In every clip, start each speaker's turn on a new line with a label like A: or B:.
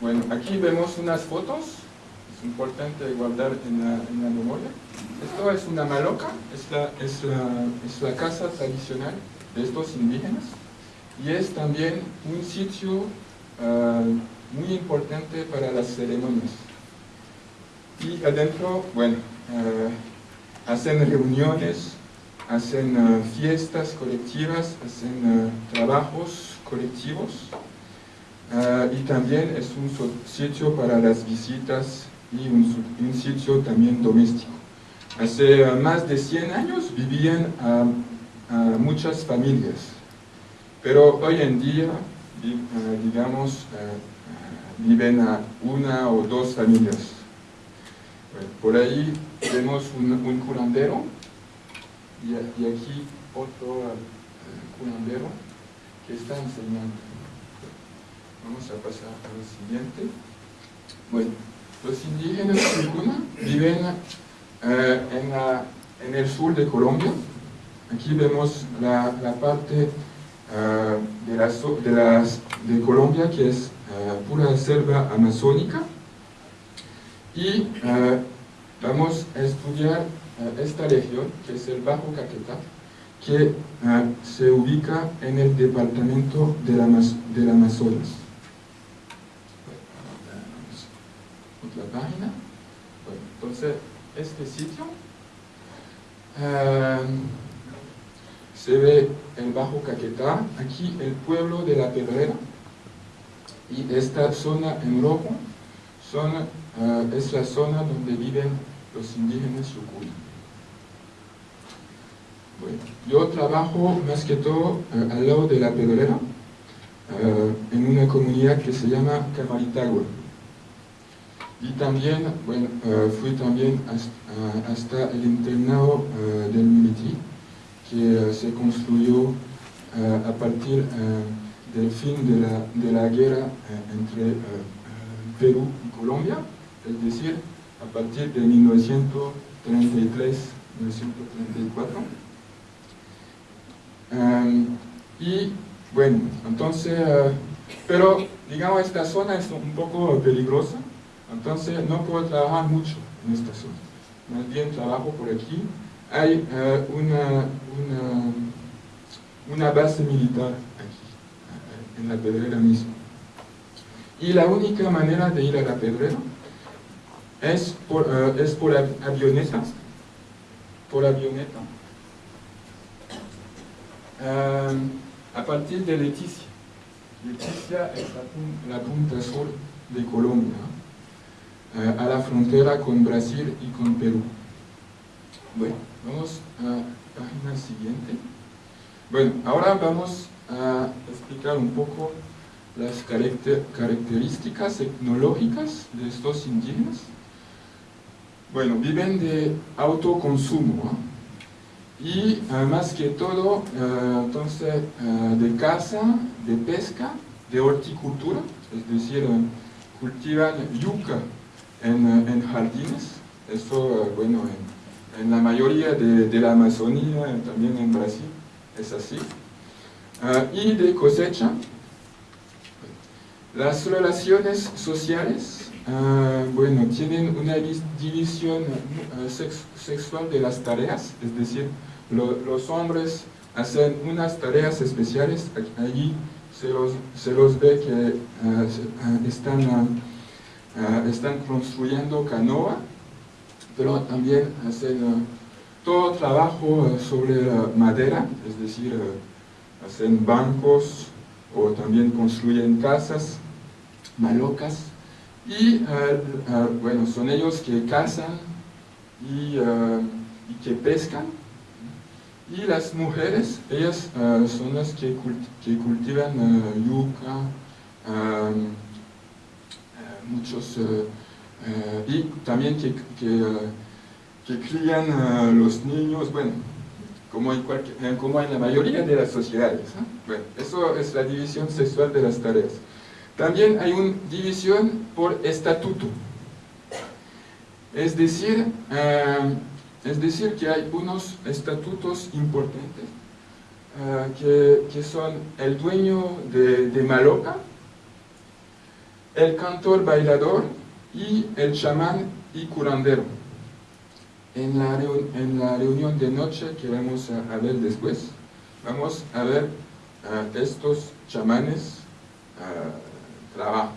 A: Bueno, aquí vemos unas fotos, es importante guardar en la, memoria. Esto es una maloca, es la, es, la, es la casa tradicional de estos indígenas. Y es también un sitio uh, muy importante para las ceremonias. Y adentro, bueno, uh, hacen reuniones, hacen uh, fiestas colectivas, hacen trabajos colectivos y también es un sitio para las visitas y un, sitio también doméstico. Hace más de 100 años vivían muchas familias, pero hoy en día, digamos, viven a una o dos familias. por ahí vemos un, curandero y, aquí otro curandero que está enseñando. Vamos a pasar al siguiente. Bueno, los indígenas viven eh, en, en, el sur de Colombia. Aquí vemos la, la parte uh, de, la, las, de, Colombia que es uh, pura selva amazónica. Y uh, vamos a estudiar esta región, que es el Bajo Caquetá, que se ubica en el departamento del, Amaz del Amazonas. Otra página. Bueno, entonces, este sitio, eh, se ve el Bajo Caquetá, aquí el pueblo de la Pedrera, y esta zona en rojo zona, eh, es la zona donde viven los indígenas Yukuna. Bueno, yo trabajo más que todo eh, al lado de la Pedrera, en una comunidad que se llama Camaritagua. Y también, bueno, uh, fui también hasta, el internado uh, del Militi, que uh, se construyó a partir del fin de la, de la guerra entre Perú y Colombia, es decir, a partir de 1933-1934. Um, y bueno, entonces, pero digamos esta zona es un poco peligrosa, entonces no puedo trabajar mucho en esta zona. Más bien trabajo por aquí. Hay uh, una, una, base militar aquí, uh, en la pedrera misma. Y la única manera de ir a la pedrera es por, uh, es por avioneta. Por avioneta. a partir de Leticia. Leticia es la punta sur de Colombia. A la frontera con Brasil y con Perú. Bueno, vamos a página siguiente. Bueno, ahora vamos a explicar un poco las características tecnológicas de estos indígenas. Bueno, viven de autoconsumo y eh, más que todo, eh, entonces, de caza, de pesca, de horticultura, es decir, cultivan yuca en, en jardines, esto, bueno, en, en la mayoría de, la Amazonía, también en Brasil, es así. Uh, y de cosecha, las relaciones sociales, uh, bueno, tienen una división uh, sex sexual de las tareas, es decir, lo, los hombres hacen unas tareas especiales, allí se los, se los ve que están Ah, están construyendo canoa, pero también hacen uh, todo trabajo uh, sobre madera, es decir, uh, hacen bancos o también construyen casas, malocas, y bueno, son ellos que cazan y, y, que pescan, y las mujeres, ellas son las que, que cultivan yuca, muchos, eh, eh, y también que, que, eh, que crían los niños, bueno, como en, cualquier, como en la mayoría de las sociedades. Bueno, eso es la división sexual de las tareas. También hay una división por estatuto. Es decir, es decir que hay unos estatutos importantes que, que, son el dueño de, de Maloca, el cantor bailador y el chamán y curandero. En la, en reunión de noche que vamos a, ver después, vamos a ver estos chamanes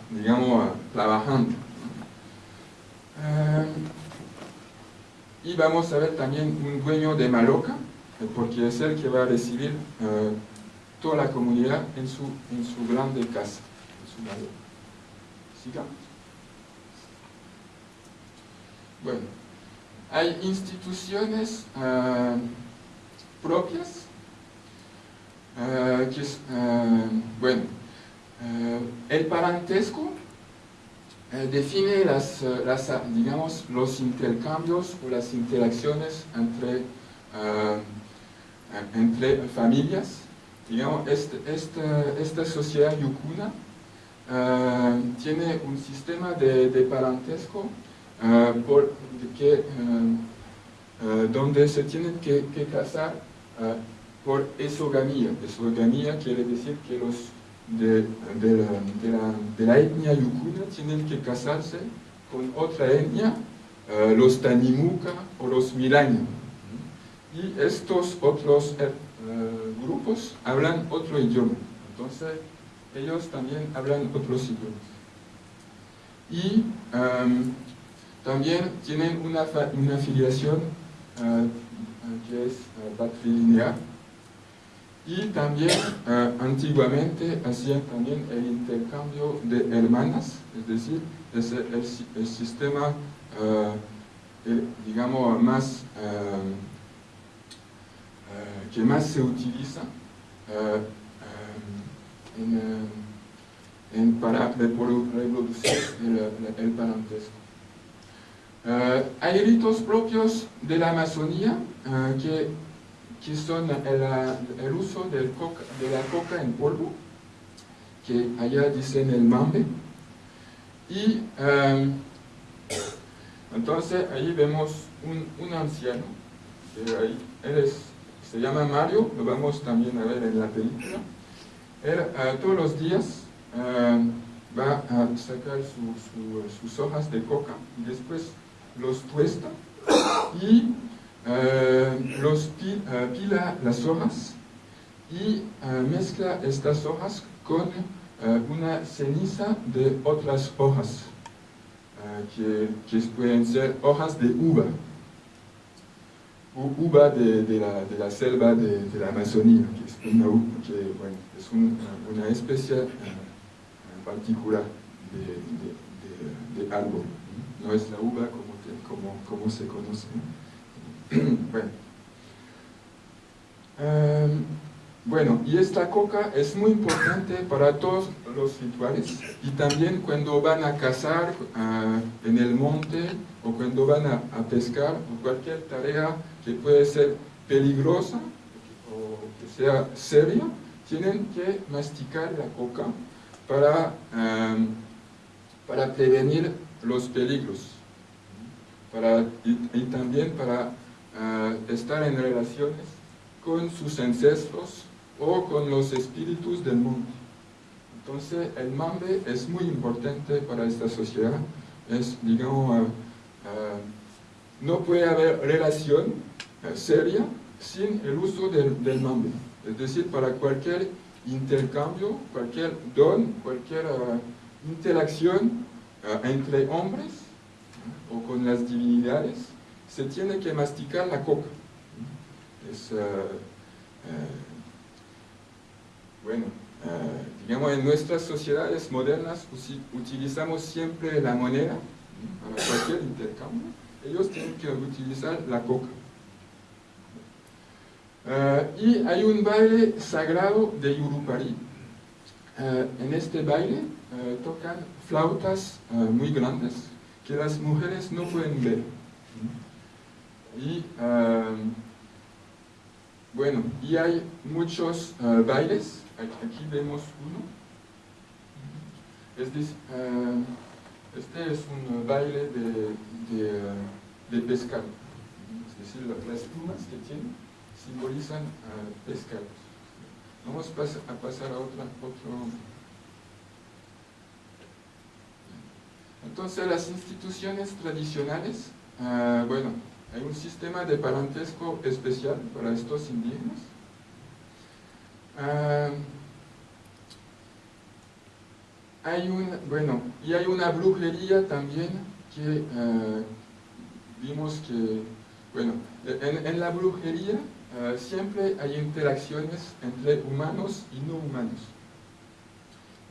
A: digamos, trabajando. y vamos a ver también un dueño de Maloca, porque es el que va a recibir toda la comunidad en su, en su grande casa. Bueno, hay instituciones uh, propias uh, que es, uh, bueno, el parentesco define las, digamos, los intercambios o las interacciones entre, entre familias. Digamos, este, este, esta sociedad yucuna uh, tiene un sistema de, de parentesco uh, por, uh, donde se tienen que, que casar por esogamía. Esogamía quiere decir que los de, de, la, etnia yucuna tienen que casarse con otra etnia, los Tanimuca o los Milaña. Y estos otros eh, grupos hablan otro idioma. Entonces, ellos también hablan otros idiomas. Y también tienen una, una afiliación eh, que es uh, patrilineal. Y también antiguamente hacían también el intercambio de hermanas, es decir, es el, sistema, digamos, más que más se utiliza en, en, para reproducir el, el parentesco. Uh, hay ritos propios de la Amazonía uh, que, que, son el, uso de la coca en polvo, que allá dicen el mambe, y entonces ahí vemos un, anciano, ahí, él es se llama Mario, lo vamos también a ver en la película. Él uh, todos los días uh, va a sacar su, su, sus hojas de coca y después los tuesta y uh, los pi, pila las hojas y mezcla estas hojas con una ceniza de otras hojas que, que pueden ser hojas de uva uva de, la, de, la, selva de, la Amazonía, que es una, que, bueno, es un, una especie uh, particular de, árbol. No es la uva como, como, como se conoce. bueno. Um, bueno, y esta coca es muy importante para todos los rituales y también cuando van a cazar uh, en el monte o cuando van a, a pescar o cualquier tarea que puede ser peligrosa o que sea seria, tienen que masticar la coca para, em, para prevenir los peligros para, y, también para eh, estar en relaciones con sus ancestros o con los espíritus del mundo. Entonces el mambe es muy importante para esta sociedad, es digamos, uh, no puede haber relación eh, seria sin el uso del, del, nombre. Es decir, para cualquier intercambio, cualquier don, cualquier uh, interacción uh, entre hombres o con las divinidades, se tiene que masticar la coca. Es, bueno, digamos, en nuestras sociedades modernas utilizamos siempre la moneda para cualquier intercambio. Ellos tienen que utilizar la coca. Uh, y hay un baile sagrado de Yurupari. Uh, en este baile uh, tocan flautas muy grandes que las mujeres no pueden ver. Y bueno, y hay muchos bailes. Aquí vemos uno. Este es, este es un baile de, de, de pescado. Es decir, las plumas que tiene simbolizan uh, pescados. Vamos a pasar a otra, otro... Entonces las instituciones tradicionales, ah, bueno, hay un sistema de parentesco especial para estos indígenas. Ah, hay un, bueno, y hay una brujería también que ah, vimos que, bueno, en, la brujería siempre hay interacciones entre humanos y no humanos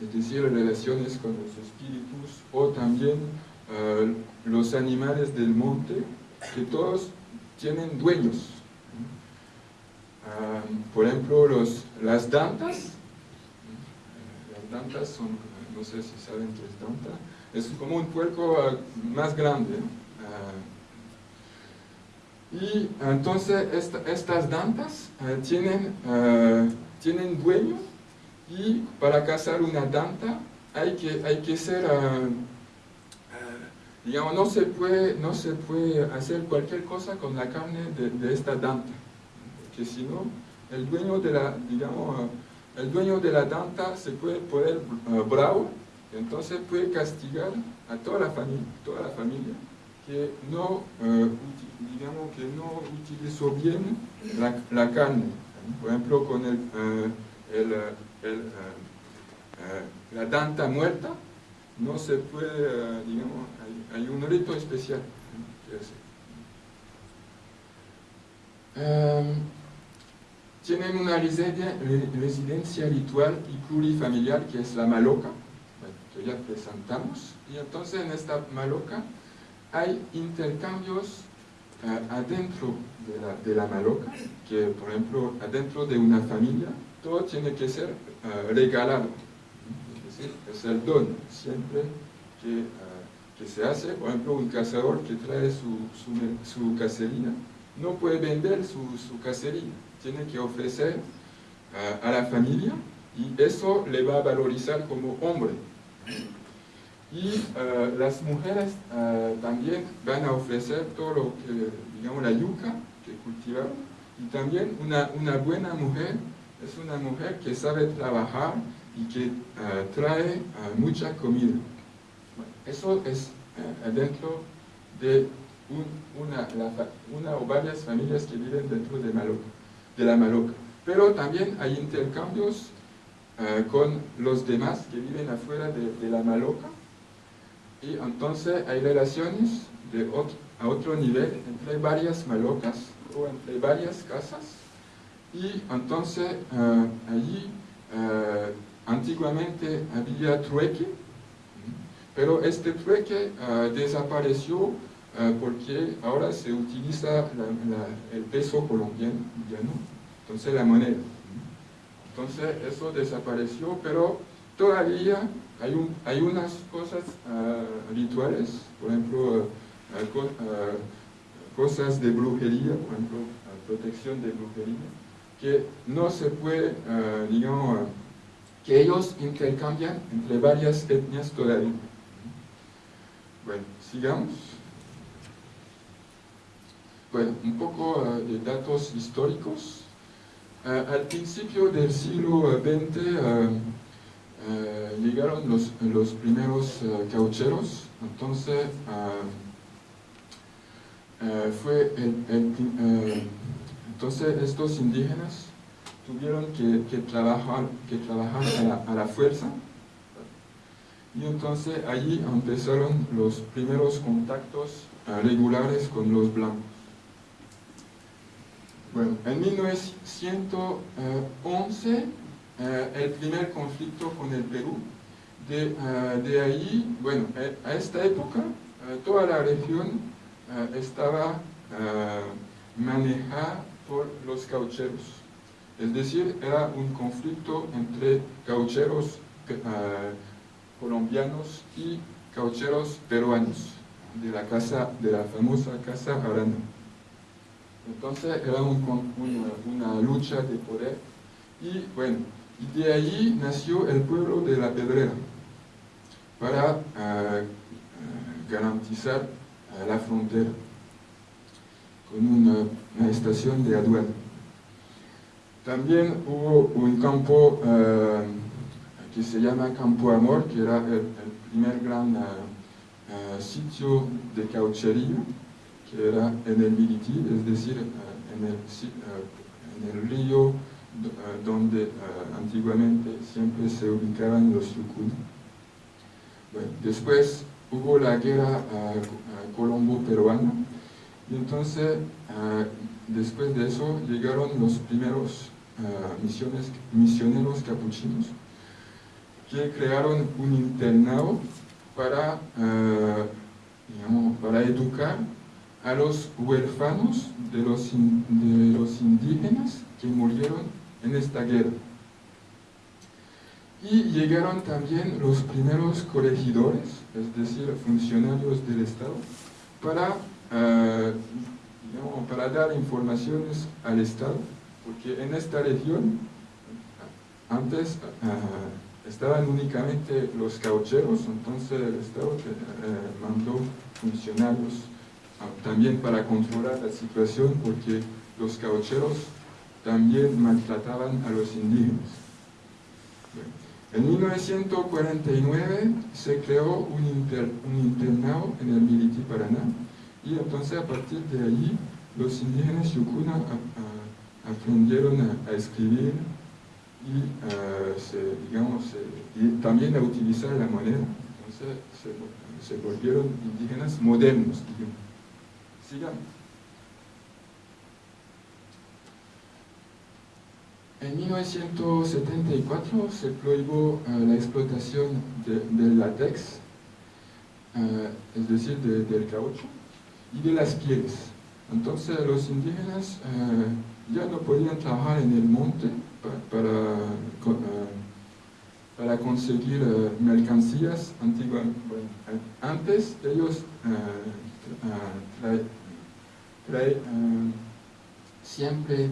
A: es decir, relaciones con los espíritus o también eh, los animales del monte, que todos tienen dueños. Ah, por ejemplo, los, las dantas, las dantas son, no sé si saben qué es danta, es como un puerco ah, más grande. Ah, y entonces estas dantas tienen, tienen dueño. Y para cazar una danta hay que, hay que ser, ah, ah, digamos, no se, puede, no se puede hacer cualquier cosa con la carne de, esta danta, porque si no, el dueño de la, digamos, ah, el dueño de la danta se puede poner bravo, entonces puede castigar a toda la familia, toda la familia que no, digamos, que no utilizó bien la, carne. Por ejemplo, con el, el eh, eh, la danta muerta, no se puede, eh, digamos, hay, un rito especial. tienen una residencia ritual y plurifamiliar que es la maloca, que ya presentamos, y entonces en esta maloca hay intercambios adentro de la, de la maloca, que por ejemplo adentro de una familia, todo tiene que ser uh, regalado. Es decir, es el don siempre que, uh, que, se hace. Por ejemplo, un cazador que trae su, su, su cacería no puede vender su, su cacería, tiene que ofrecer a la familia y eso le va a valorizar como hombre. Y las mujeres también van a ofrecer todo lo que, digamos, la yuca que cultivaron y también una, una buena mujer es una mujer que sabe trabajar y que eh, trae eh, mucha comida. eso es dentro de una, una, o varias familias que viven dentro de, de la Maloca. Pero también hay intercambios con los demás que viven afuera de, la Maloca y entonces hay relaciones de a otro nivel entre varias Malocas o entre varias casas y entonces eh, allí eh, antiguamente había trueque, pero este trueque eh, desapareció porque ahora se utiliza el peso colombiano, entonces la moneda. Entonces eso desapareció, pero todavía hay, un, hay unas cosas rituales, por ejemplo, cosas de brujería, por ejemplo, protección de brujería, que no se puede, uh, digamos, uh, que ellos intercambian entre varias etnias todavía. Bueno, sigamos. Bueno, un poco uh, de datos históricos. al principio del siglo XX llegaron los, los primeros caucheros, entonces fue el, el entonces estos indígenas tuvieron que, trabajar, que trabajar a la, fuerza y entonces allí empezaron los primeros contactos eh, regulares con los blancos. Bueno, en 1911 eh, el primer conflicto con el Perú. De, eh, ahí, bueno, a esta época toda la región estaba manejada por los caucheros. Es decir, era un conflicto entre caucheros eh, colombianos y caucheros peruanos de la casa, de la famosa casa Arana. Entonces era una, lucha de poder y bueno, y de ahí nació el pueblo de la Pedrera para eh, garantizar la frontera con una, estación de aduana. También hubo un campo eh, que se llama Campo Amor, que era el, primer gran, sitio de cauchería, que era en el Militi, es decir, en el, en, el, río donde antiguamente siempre se ubicaban los yukun. después hubo la guerra colombo-peruana, y entonces, después de eso, llegaron los primeros misioneros capuchinos, que crearon un internado para, para educar a los huérfanos de los, de los indígenas que murieron en esta guerra. Y llegaron también los primeros corregidores, es decir, funcionarios del Estado, para, eh, para dar informaciones al Estado, porque en esta región, antes, eh, estaban únicamente los caucheros, entonces el Estado eh, mandó funcionarios ah, también para controlar la situación porque los caucheros también maltrataban a los indígenas. En 1949 se creó un, internado en el Militi Paraná y entonces a partir de allí los indígenas yukuna aprendieron a escribir, y, digamos, también a utilizar la moneda. Entonces se, volvieron indígenas modernos, digamos. Sigamos. En 1974 se prohibió eh, la explotación del látex, eh, es decir, del caucho, y de las pieles. Entonces los indígenas ya no podían trabajar en el monte para, eh, para conseguir eh, mercancías antiguas. Eh, antes ellos siempre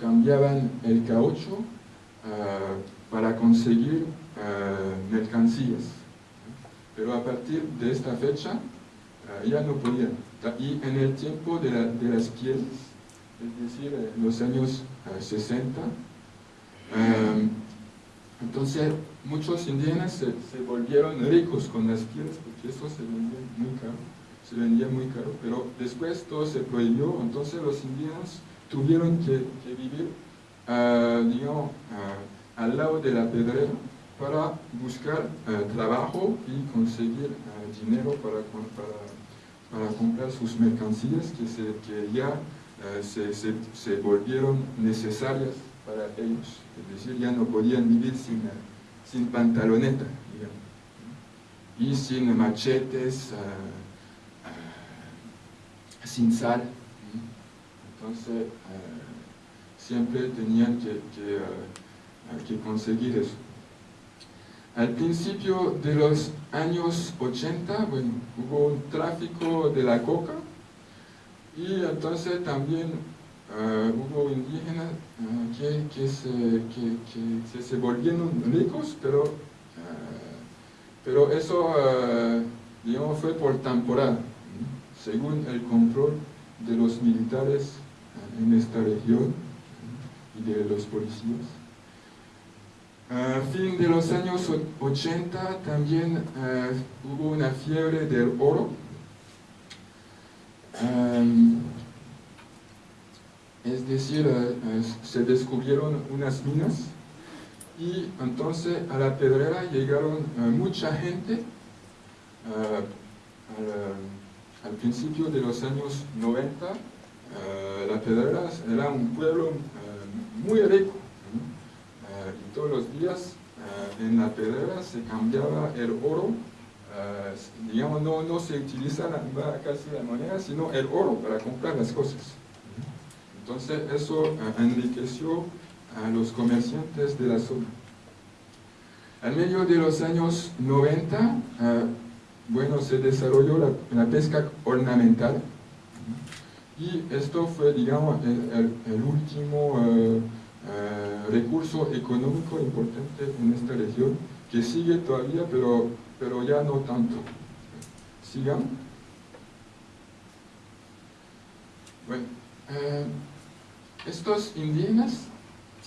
A: cambiaban el caucho para conseguir mercancías. Pero a partir de esta fecha ya no podían. Y en el tiempo de, las pieles, es decir, en los años 60. Eh, em, entonces, muchos indígenas se, volvieron ricos con las pieles porque eso se vendía muy caro, se vendía muy caro, pero después todo se prohibió, entonces los indígenas tuvieron que, vivir, uh, digamos, uh, al lado de la pedrera para buscar trabajo y conseguir dinero para, para, para, comprar sus mercancías que, se, que ya eh, se, se, volvieron necesarias para ellos. Es decir, ya no podían vivir sin, sin pantaloneta, y sin machetes, eh, eh, sin sal. Entonces, siempre tenían que, que, que conseguir eso. Al principio de los años 80, bueno, hubo un tráfico de la coca, y entonces también uh, hubo indígenas que, que, se, que, se, volvieron ricos, pero, pero eso digamos, fue por temporada, según el control de los militares en esta región y de los policías. A fin de los años 80 también hubo una fiebre del oro, es decir, eh, se descubrieron unas minas y entonces a la pedrera llegaron eh, mucha gente eh, al, principio de los años 90 la pedrera era un pueblo muy rico y todos los días en la pedrera se cambiaba el oro eh, digamos, no, no, se utiliza casi la moneda, sino el oro para comprar las cosas. Entonces eso eh, enriqueció a los comerciantes de la zona. Al medio de los años 90, eh, bueno, se desarrolló la, pesca ornamental y esto fue, digamos, el, último recurso económico importante en esta región, que sigue todavía, pero pero ya no tanto. Sigan. Bueno, eh, estos indígenas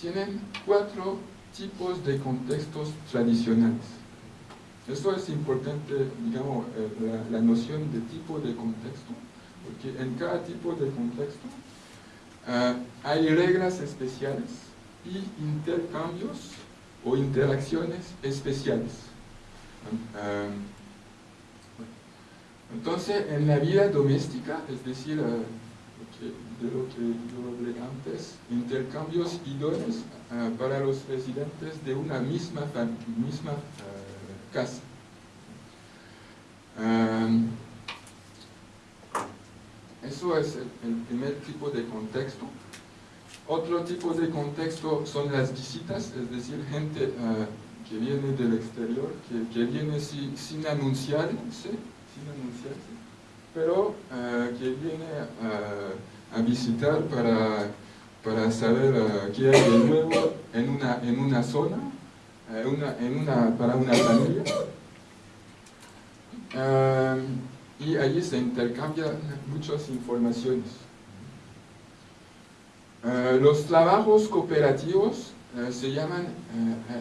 A: tienen cuatro tipos de contextos tradicionales. Esto es importante, digamos, eh, la, la, noción de tipo de contexto, porque en cada tipo de contexto uh, hay reglas especiales y intercambios o interacciones especiales. Um, entonces, en la vida doméstica, es decir, uh, de lo que yo hablé antes, intercambios idóneos para los residentes de una misma, misma casa. Eso es el, primer tipo de contexto. Otro tipo de contexto son las visitas, es decir, gente uh, que viene del exterior, que, que viene si, sin anunciarse, sin anunciarse, pero uh, que viene uh, a visitar para, para saber qué hay de nuevo en una, en una zona, una, en una, para una familia. Y allí se intercambian muchas informaciones. los trabajos cooperativos se llaman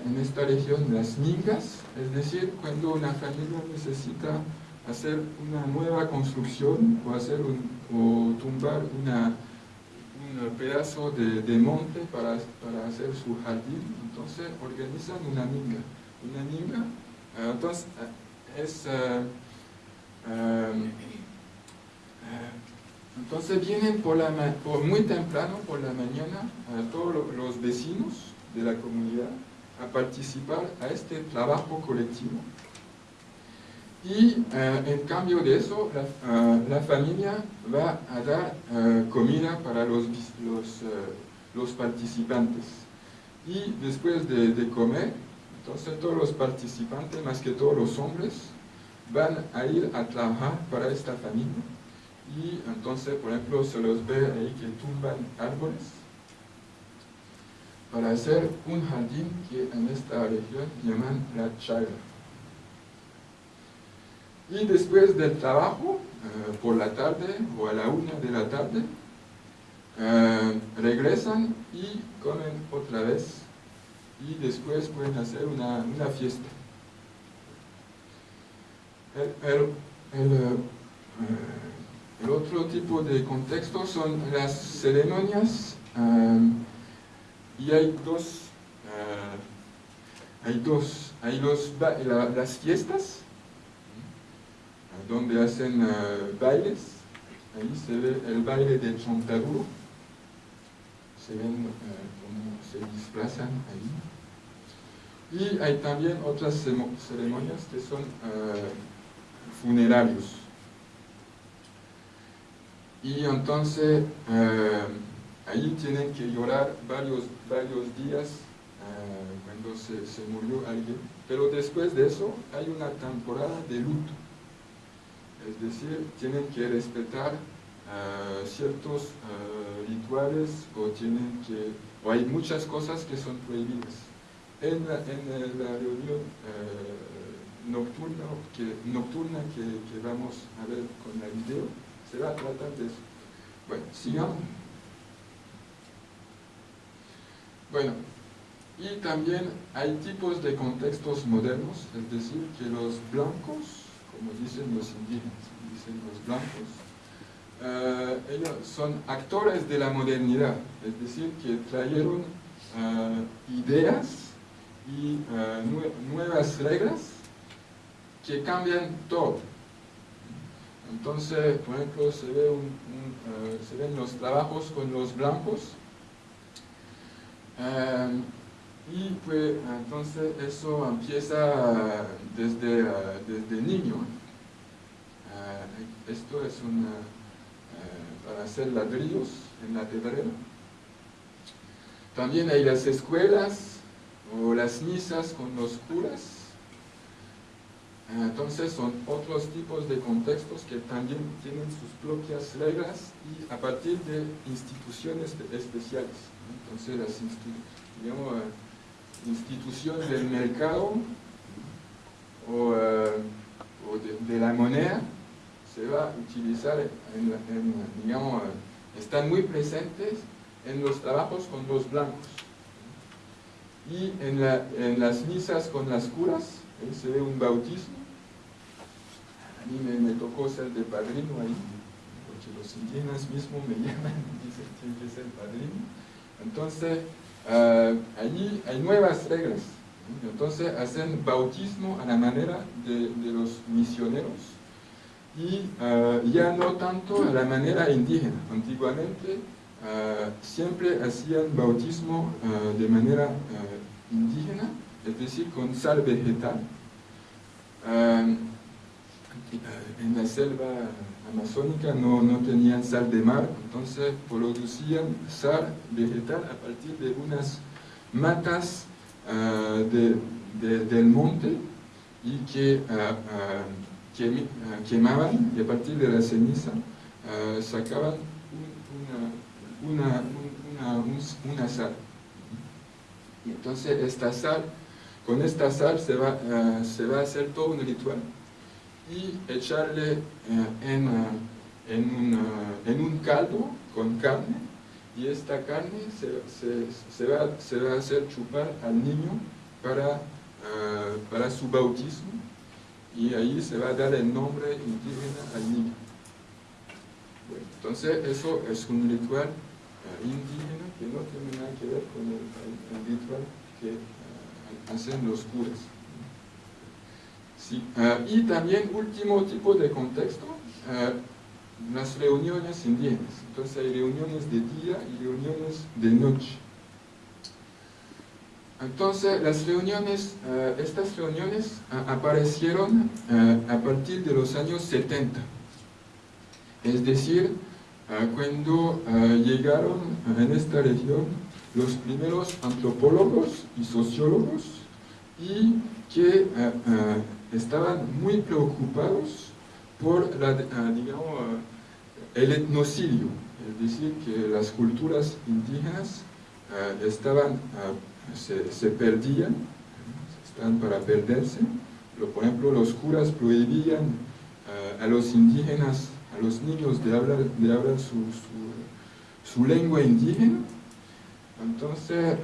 A: en esta región las mingas, es decir, cuando una familia necesita hacer una nueva construcción o, hacer un, o tumbar una, un pedazo de, de monte para, para, hacer su jardín, entonces organizan una minga. Una minga, entonces es... Uh, entonces vienen muy temprano por la mañana todos los vecinos de la comunidad a participar a este trabajo colectivo y uh, en cambio de eso, la, la, familia va a dar uh, comida para los, los, participantes. Y después de, de, comer, entonces todos los participantes, más que todos los hombres, van a ir a trabajar para esta familia. Y entonces, por ejemplo, se los ve ahí que tumban árboles para hacer un jardín que en esta región llaman la chaira. Y después del trabajo, uh, por la tarde o a la una de la tarde, uh, regresan y comen otra vez. Y después pueden hacer una, una fiesta. El, el, el, otro tipo de contexto son las ceremonias. y hay dos, hay dos, hay los, la, las fiestas donde hacen bailes. Ahí se ve el baile de Chontaguro. Se ven cómo se desplazan ahí. Y hay también otras ceremonias que son funerarios. Y entonces ahí tienen que llorar varios, varios días cuando se, se murió alguien. Pero después de eso hay una temporada de luto es decir, tienen que respetar uh, ciertos rituales o tienen que, o hay muchas cosas que son prohibidas. En la, en la reunión nocturna, que, nocturna que, vamos a ver con el video, se va a tratar de eso. Bueno, sigamos. Bueno, y también hay tipos de contextos modernos, es decir, que los blancos como dicen los indígenas, dicen los blancos, uh, ellos son actores de la modernidad, es decir, que trajeron uh, ideas y nue nuevas reglas que cambian todo. Entonces, por ejemplo, se, ve se ven los trabajos con los blancos, y pues entonces eso empieza desde, desde niño. Eh, esto es una, eh, para hacer ladrillos en la pedrera. También hay las escuelas o las misas con los curas. Eh, entonces son otros tipos de contextos que también tienen sus propias reglas y a partir de instituciones especiales. Entonces las institución del mercado o, o de, la moneda se va a utilizar, en, en, digamos, están muy presentes en los trabajos con los blancos. Y en, la, en, las misas con las curas, se ve un bautismo, a mí me, tocó ser de padrino ahí, porque los indígenas mismos me llaman y dicen que tiene que ser padrino. Entonces, uh, allí hay nuevas reglas. Entonces, hacen bautismo a la manera de, de los misioneros y ah, ya no tanto a la manera indígena. Antiguamente siempre hacían bautismo de manera indígena, es decir, con sal vegetal. En la selva amazónica no, no, tenían sal de mar, entonces producían sal vegetal a partir de unas matas de, del monte y que quemaban y a partir de la ceniza sacaban una, una, sal. Y entonces esta sal, con esta sal se va, se va a hacer todo un ritual y echarle en, en, en, un caldo con carne y esta carne se, se, va, se va a hacer chupar al niño para, para su bautismo y ahí se va a dar el nombre indígena al niño. entonces eso es un ritual eh, indígena que no tiene nada que ver con el, ritual que eh, hacen los curas. Eh, y también último tipo de contexto, las reuniones indígenas. Entonces hay reuniones de día y reuniones de noche. Entonces, las reuniones, eh, estas reuniones eh, aparecieron eh, a partir de los años 70. Es decir, cuando llegaron en esta región los primeros antropólogos y sociólogos y que estaban muy preocupados por la, el etnocidio, es decir, que las culturas indígenas estaban se, perdían, están para perderse. Por ejemplo, los curas prohibían a los indígenas, a los niños de hablar, de hablar su, su, lengua indígena. Entonces,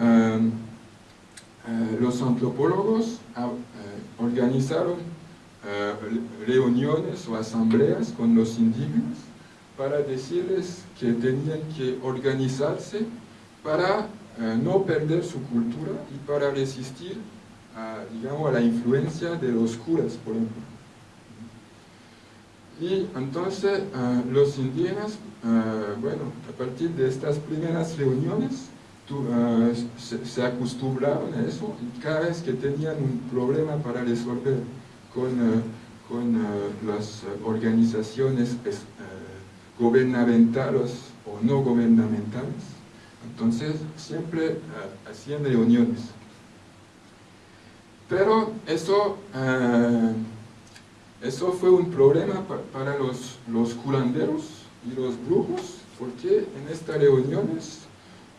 A: los antropólogos organizaron reuniones o asambleas con los indígenas para decirles que tenían que organizarse para eh, no perder su cultura y para resistir a, digamos, a la influencia de los curas, por ejemplo. Y entonces eh, los indígenas, eh, bueno, a partir de estas primeras reuniones, se, acostumbraron a eso y cada vez que tenían un problema para resolver con, con las organizaciones gubernamentales o no gubernamentales, entonces, siempre eh, hacían reuniones. Pero eso, eh, eso fue un problema para los, los curanderos y los brujos, porque en estas reuniones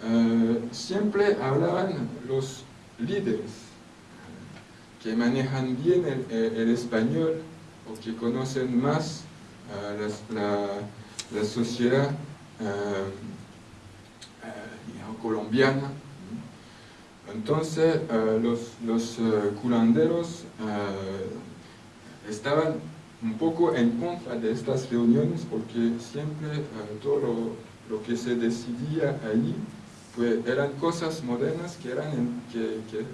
A: eh, siempre hablaban los líderes, que manejan bien el, español o que conocen más la, la, sociedad colombiana. Entonces eh, los, los eh, curanderos eh, estaban un poco en contra de estas reuniones porque siempre todo lo, que se decidía allí pues, eran cosas modernas que eran, en, que, que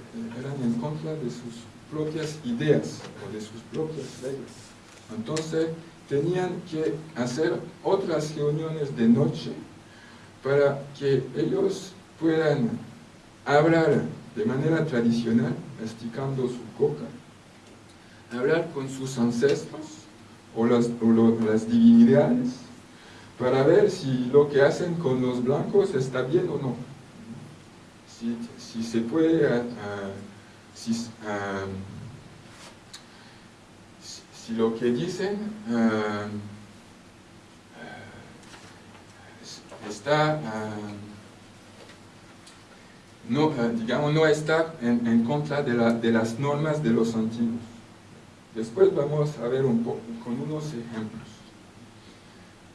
A: eran en contra de sus propias ideas o de sus propias leyes. Entonces tenían que hacer otras reuniones de noche para que ellos puedan hablar de manera tradicional, masticando su coca, hablar con sus ancestros o las, las divinidades, para ver si lo que hacen con los blancos está bien o no. Si, se puede, ah, si, ah, si, lo que dicen está no, digamos, no está en, contra de, de, las normas de los antiguos. Después vamos a ver un poco con unos ejemplos.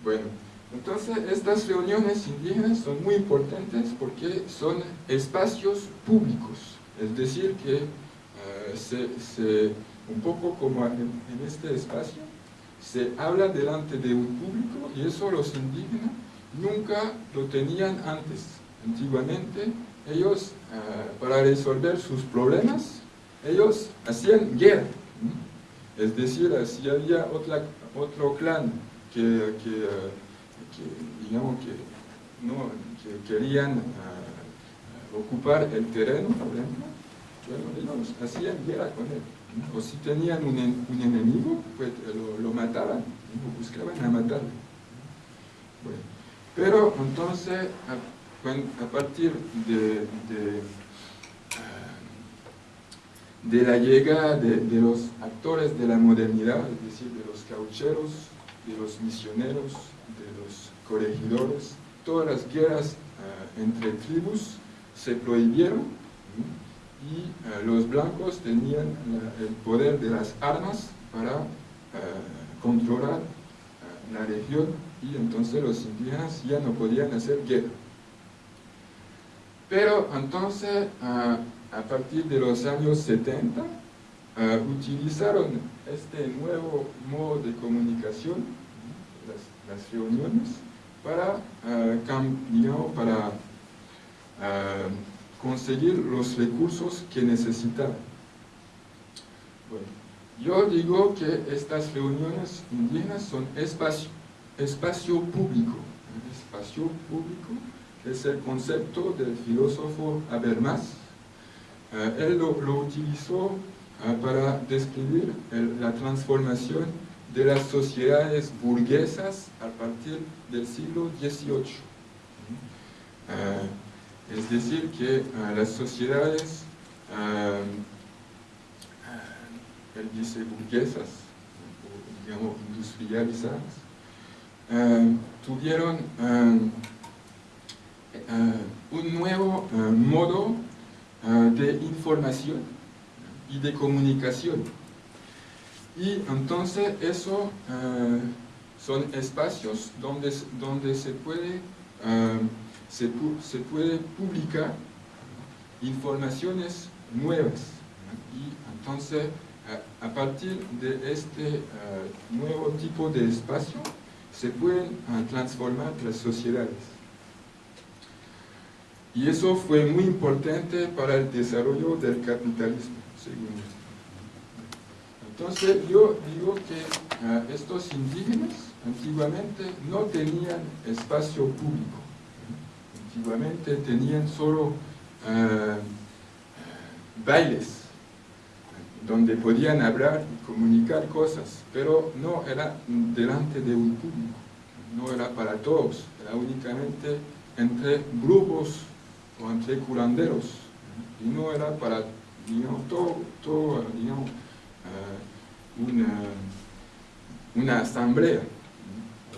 A: Bueno, entonces estas reuniones indígenas son muy importantes porque son espacios públicos, es decir, que eh, se, un poco como en, este espacio, se habla delante de un público y eso los indígenas nunca lo tenían antes. Antiguamente ellos, eh, para resolver sus problemas, ellos hacían guerra. Es decir, si había otra, otro clan que, que, eh, digamos que, no, que querían eh, ocupar el terreno, por ejemplo, bueno, ellos hacían guerra con él. O si tenían un, enemigo, pues lo, lo mataban, buscaban a matarlo. Bueno, pero entonces, a, partir de, de de la llegada de, los actores de la modernidad, es decir, de los caucheros, de los misioneros, los corregidores, todas las guerras eh, entre tribus se prohibieron y eh, los blancos tenían el poder de las armas para controlar la región y entonces los indígenas ya no podían hacer guerra. Pero entonces a partir de los años 70, eh, utilizaron este nuevo modo de comunicación, las, reuniones, para, uh, para eh, conseguir los recursos que necesitaban. Bueno, yo digo que estas reuniones indígenas son espacio, espacio público. espacio público es el concepto del filósofo Habermas, eh, él lo, utilizó para describir la transformación de las sociedades burguesas a partir del siglo XVIII. Eh, es decir, que las sociedades, él dice burguesas, digamos industrializadas, tuvieron un nuevo modo Ah, de información y de comunicación. Y entonces eso ah, son espacios donde, donde se, puede, ah, se, puede publicar informaciones nuevas. Y entonces a partir de este nuevo tipo de espacio se pueden transformar las sociedades. Y eso fue muy importante para el desarrollo del capitalismo, según Entonces yo digo que ah, estos indígenas antiguamente no tenían espacio público. Antiguamente tenían solo ah, bailes, donde podían hablar y comunicar cosas, pero no era delante de un público, no era para todos, era únicamente entre grupos o entre curanderos, y no era para, digamos, todo, todo digamos, uh, una, asamblea,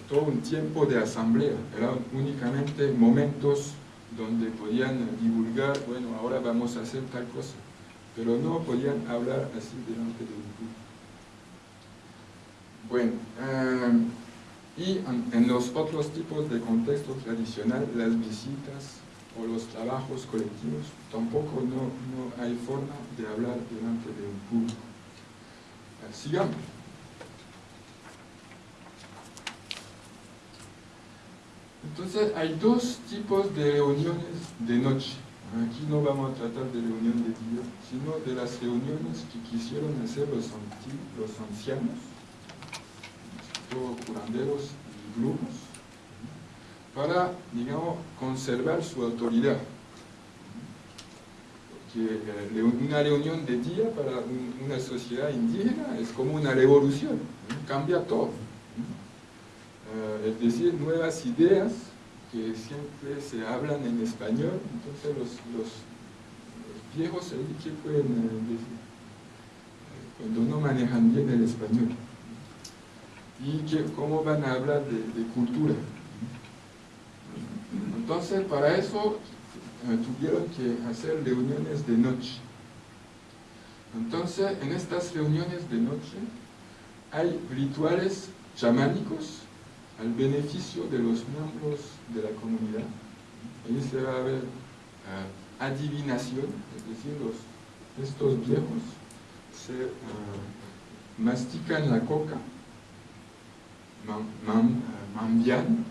A: todo un tiempo de asamblea, eran únicamente momentos donde podían divulgar, bueno, ahora vamos a hacer tal cosa, pero no podían hablar así delante de un público. Bueno, uh, y en, en, los otros tipos de contexto tradicional, las visitas o los trabajos colectivos, tampoco no, no hay forma de hablar delante de un público. Sigamos. Entonces hay dos tipos de reuniones de noche. Aquí no vamos a tratar de reunión de día, sino de las reuniones que quisieron hacer los, los ancianos, todos curanderos y grupos, para, digamos, conservar su autoridad. Porque eh, una reunión de día para una sociedad indígena es como una revolución, cambia todo. Eh, es decir, nuevas ideas que siempre se hablan en español, entonces los, viejos, ¿qué pueden eh, decir? Cuando no manejan bien el español. ¿Y que, cómo van a hablar de cultura? Entonces, para eso tuvieron que hacer reuniones de noche. Entonces, en estas reuniones de noche hay rituales chamánicos al beneficio de los miembros de la comunidad. Ahí se va a ver eh, adivinación, es decir, estos viejos se, uh, mastican la coca, mambian,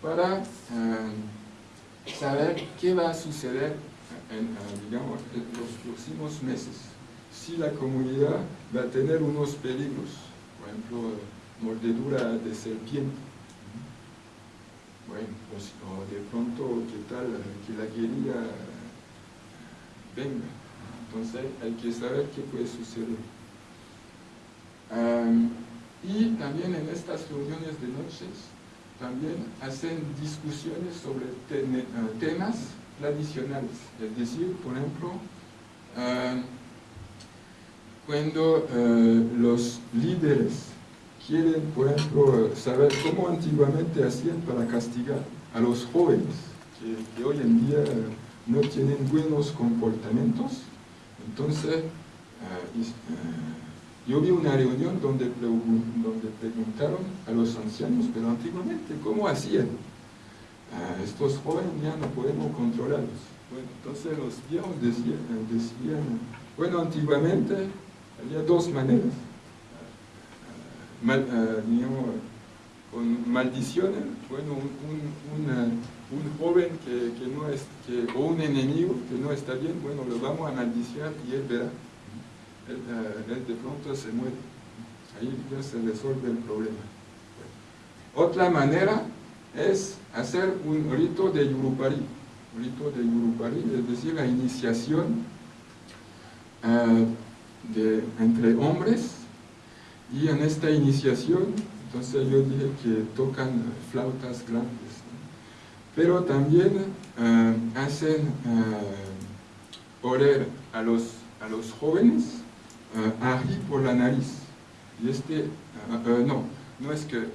A: para saber qué va a suceder en, digamos, en los próximos meses. Si la comunidad va a tener unos peligros, por ejemplo, mordedura de serpiente, bueno, pues, o de pronto, ¿qué tal? Que la guerrilla venga. Entonces hay que saber qué puede suceder. y también en estas reuniones de noches, también hacen discusiones sobre eh, temas tradicionales. Es decir, por ejemplo, cuando eh, los líderes quieren, por ejemplo, saber cómo antiguamente hacían para castigar a los jóvenes, que, hoy en día no tienen buenos comportamientos. Entonces, eh, eh, yo vi una reunión donde, preguntaron a los ancianos, pero antiguamente, ¿cómo hacían? Eh, estos jóvenes ya no podemos controlarlos. Bueno, entonces los viejos decían, decían bueno, antiguamente había dos maneras mal, eh, con maldiciones, bueno, un, un, joven que, que, no es, que, o un enemigo que no está bien, bueno, lo vamos a maldiciar y él verá. Eh, de pronto se muere. Ahí ya se resuelve el problema. Otra manera es hacer un rito de Yurupari. Rito de Yurupari, es decir, la iniciación eh, de, entre hombres y en esta iniciación, entonces yo dije que tocan flautas grandes, pero también eh, hacen uh, oler a los, a los jóvenes ají por la nariz. Y este, no, no es, que,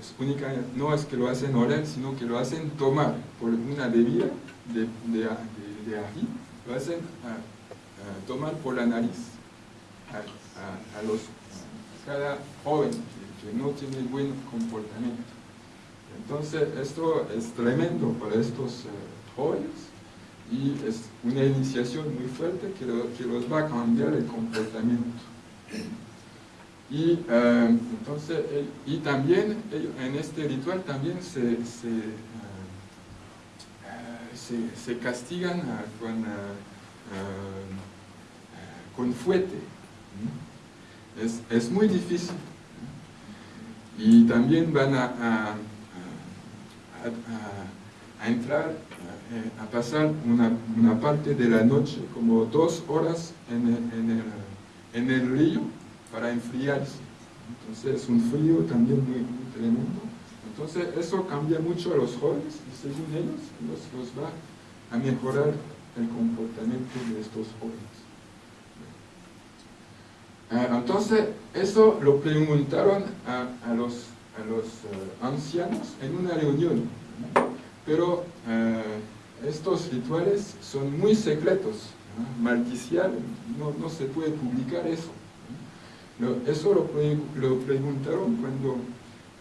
A: no es que lo hacen oler, sino que lo hacen tomar por una bebida de, de, lo hacen tomar por la nariz a, a los cada joven que, no tiene buen comportamiento. Entonces, esto es tremendo para estos eh, jóvenes y es una iniciación muy fuerte que, los va a cambiar el comportamiento. Y, eh, entonces, y también en este ritual también se, se, eh, se, castigan con, con fuete es, muy difícil. Y también van a, a, entrar, eh, a, pasar una, una, parte de la noche, como dos horas en el, en el, en el río para enfriarse. Entonces es un frío también muy, tremendo. Entonces eso cambia mucho a los jóvenes y según ellos los, los va a mejorar el comportamiento de estos jóvenes. Ah, entonces, eso lo preguntaron a, los, a los eh, ancianos en una reunión. Pero eh, estos rituales son muy secretos. Maldiciar, no, no, se puede publicar eso. eso lo, preguntaron cuando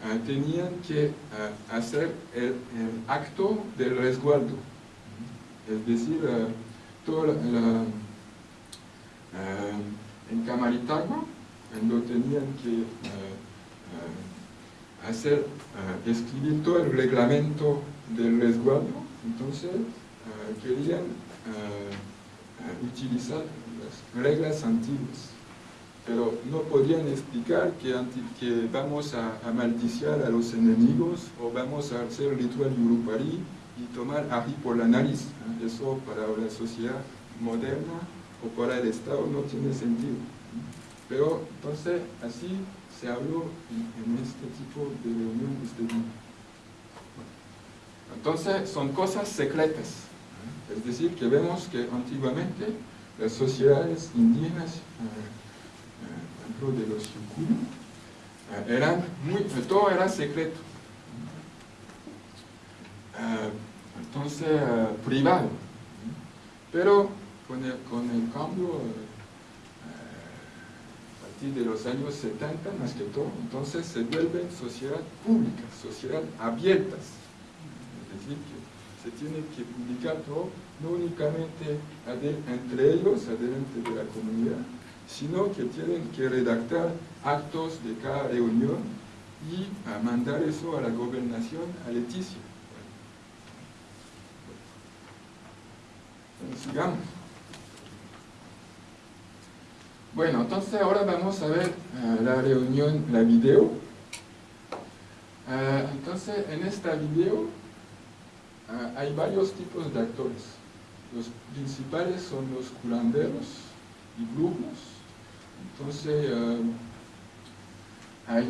A: eh, tenían que hacer el, acto del resguardo. Es decir, toda la en Camaritagua, cuando tenían que hacer, escribir todo el reglamento del resguardo, entonces querían utilizar las reglas antiguas pero no podían explicar que, que vamos a, a, maldiciar a los enemigos o vamos a hacer ritual yurupari y tomar ají por la nariz. Eso para la sociedad moderna o para el Estado no tiene sentido. Pero entonces así se habló en, este tipo de reunión este. Entonces son cosas secretas. Es decir, que vemos que antiguamente las sociedades indígenas, eh, ejemplo de los Yukuri, eh, eran muy, todo era secreto. Eh, entonces, privado. Pero con el, con el cambio eh, de los años 70 más que todo, entonces se vuelven sociedad pública, sociedad abiertas. Es decir, que se tiene que publicar todo, no únicamente entre ellos, adelante de la comunidad, sino que tienen que redactar actos de cada reunión y mandar eso a la gobernación, a Leticia. sigamos. Bueno, entonces ahora vamos a ver eh, la reunión, la video. Eh, entonces, en esta video eh, hay varios tipos de actores. Los principales son los curanderos y brujos. Entonces, hay,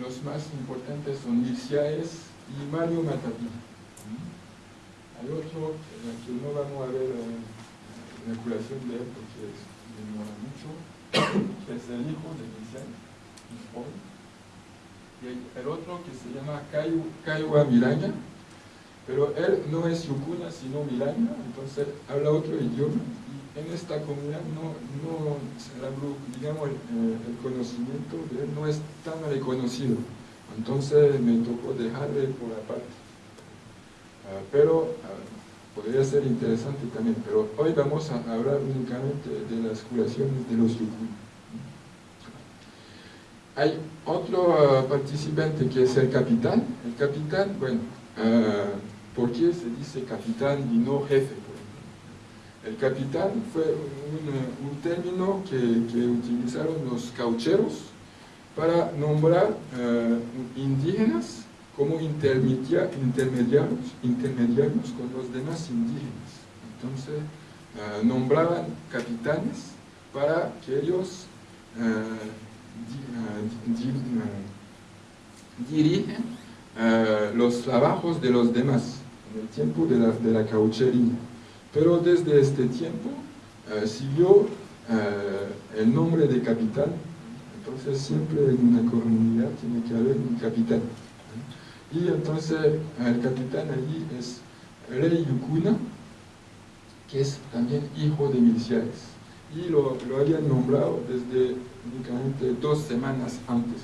A: los más importantes son Mirciaes y Mario Matapí. Hay otro que no vamos a ver la curación de él porque demora mucho, que es el hijo de Vicente, y el otro que se llama Kaiwa Miraña, pero él no es Yukuna sino Miraña, entonces habla otro idioma, y en esta comunidad no, no digamos, el, conocimiento de él no es tan reconocido, entonces me tocó dejarle por aparte. Ah, pero ah, podría ser interesante también, pero hoy vamos a hablar únicamente de las curaciones de los yukun. Hay otro ah, participante que es el capitán. El capitán, bueno, ¿por qué se dice capitán y no jefe? El capitán fue un, término que, utilizaron los caucheros para nombrar indígenas como intermediarios, intermediarios con los demás indígenas. Entonces, eh, nombraban capitanes para que ellos dirigen los trabajos de los demás en el tiempo de la, de la cauchería. Pero desde este tiempo siguió el nombre de capitán, entonces siempre en una comunidad tiene que haber un capitán. Y entonces el capitán allí es Rey Yukuna, que es también hijo de Milciades. Y lo, lo habían nombrado desde únicamente dos semanas antes.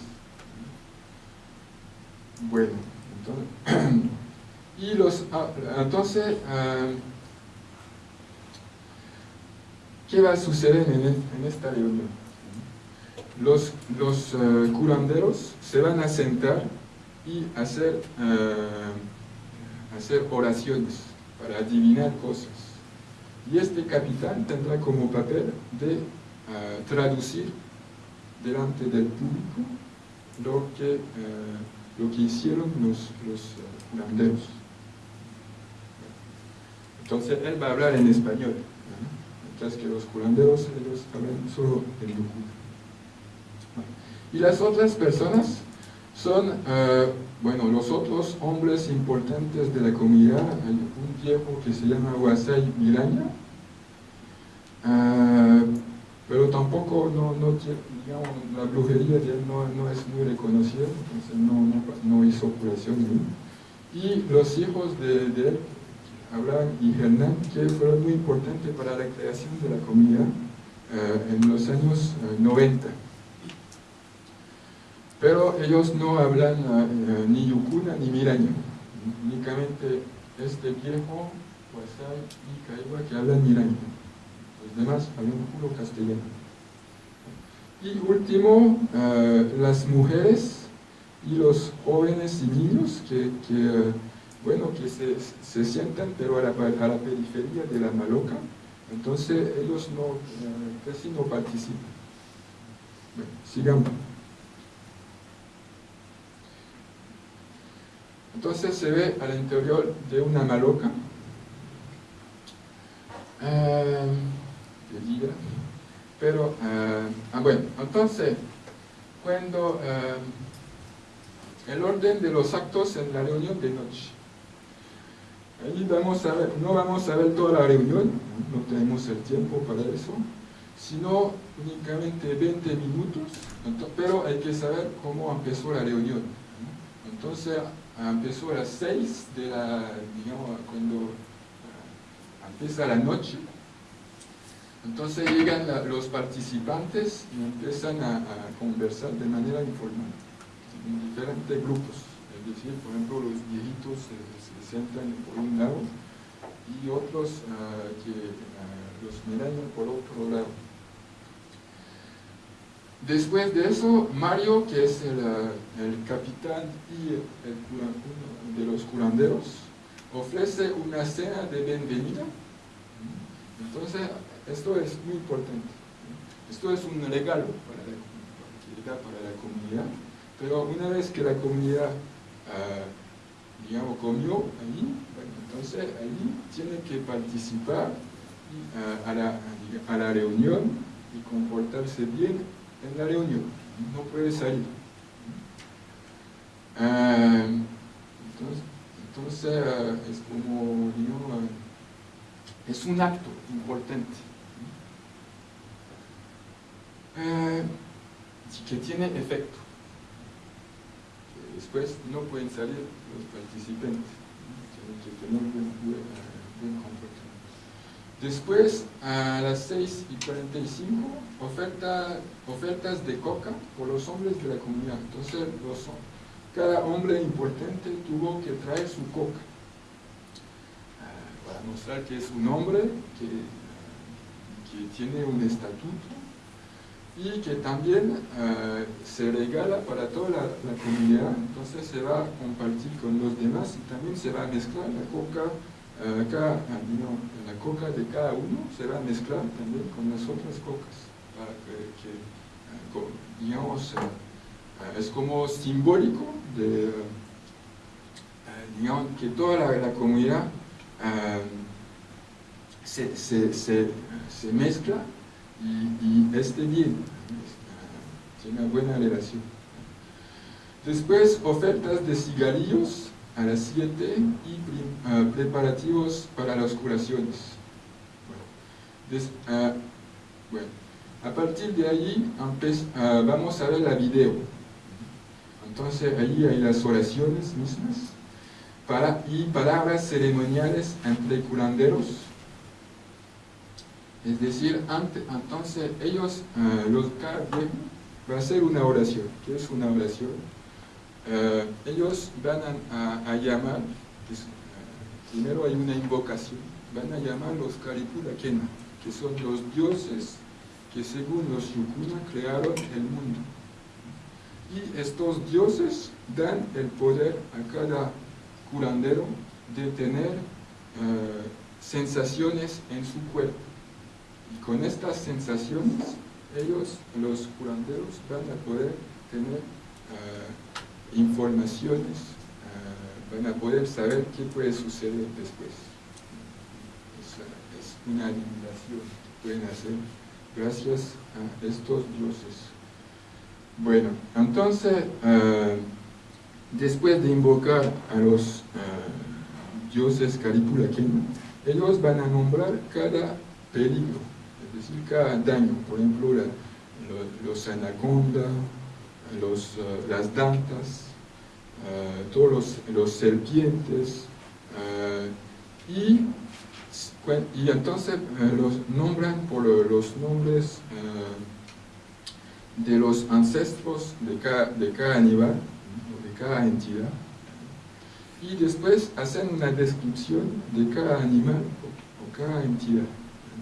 A: Bueno, entonces, y los, ah, entonces ah, ¿qué va a suceder en, esta reunión? Los, los uh, curanderos se van a sentar y hacer, hacer oraciones para adivinar cosas. Y este capitán tendrá como papel de traducir delante del público lo que, lo que hicieron los, los curanderos. Entonces él va a hablar en español, mientras que los curanderos ellos hablan solo en locura. Y las otras personas son, eh, bueno, los otros hombres importantes de la comunidad, hay un viejo que se llama Wasai Miraña, eh, pero tampoco, no, digamos, la brujería de él no, es muy reconocida, entonces no, hizo curación. Y los hijos de él, Abraham y Hernán, que fueron muy importantes para la creación de la comunidad eh, en los años 90 pero ellos no hablan uh, ni yukuna ni miraña, únicamente este viejo, Huasai y Caiba que hablan miraña, los demás hablan puro castellano. Y último, uh, las mujeres y los jóvenes y niños que, bueno, que se, se, sientan pero a la, a la, periferia de la maloca, entonces ellos no, casi no participan. Bueno, sigamos. Entonces se ve al interior de una maloca, eh, pero, eh, ah, bueno, entonces, cuando eh, el orden de los actos en la reunión de noche, ahí vamos a ver, no vamos a ver toda la reunión, no tenemos el tiempo para eso, sino únicamente 20 minutos, pero hay que saber cómo empezó la reunión. Entonces, empezó a las 6 de la, digamos, cuando ah, empieza la noche. Entonces llegan los participantes y empiezan a, conversar de manera informal, en diferentes grupos. Es decir, por ejemplo, los viejitos se, sientan por un lado y otros uh, que los miran por otro lado. Después de eso, Mario, que es el, el capitán y el, uno de los curanderos, ofrece una cena de bienvenida. Entonces, esto es muy importante. Esto es un regalo para la, para la comunidad, pero una vez que la comunidad, ah, digamos, comió ahí, entonces ahí tiene que participar ah, a, la, a la reunión y comportarse bien en la reunión. No puede salir. Ah, entonces, entonces es como, digamos, es un acto importante. Eh, que tiene efecto. Después no pueden salir los participantes. Tienen que tener buen, buen, Después, a las 6 y 45, oferta, ofertas de coca por los hombres de la comunidad. Entonces, los, cada hombre importante tuvo que traer su coca ah, para mostrar que es un hombre que, que tiene un estatuto y que también eh, se regala para toda la, comunidad, entonces se va a compartir con los demás y también se va a mezclar la coca, eh, ah, la coca de cada uno se va a mezclar también con las otras cocas, eh, digamos, es como simbólico de, digamos, que toda la, comunidad se, se, se, se mezcla y, este bien, tiene una buena relación. Después, ofertas de cigarrillos a las 7 y preparativos para las curaciones. Bueno, a partir de ahí ah, vamos a ver la video. Entonces ahí hay las oraciones mismas para, y palabras ceremoniales entre curanderos es decir, entonces ellos, uh, los va a hacer una oración. ¿Qué es una oración? Eh, ellos van a, llamar, eh, primero hay una invocación, van a llamar los Karipura Kena, que son los dioses que según los Yukuna crearon el mundo. Y estos dioses dan el poder a cada curandero de tener sensaciones en su cuerpo con estas sensaciones, ellos, los curanderos, van a poder tener uh, informaciones, uh, van a poder saber qué puede suceder después. Es, es una adivinación que pueden hacer gracias a estos dioses. Bueno, entonces, uh, después de invocar a los dioses Karipuraken, ellos van a nombrar cada peligro decir, cada daño, por ejemplo, los, anacondas, los, eh, las dantas, eh, todos los, serpientes, eh, y, y, entonces los nombran por los nombres de los ancestros de cada, de cada animal, de cada entidad, y después hacen una descripción de cada animal o, cada entidad.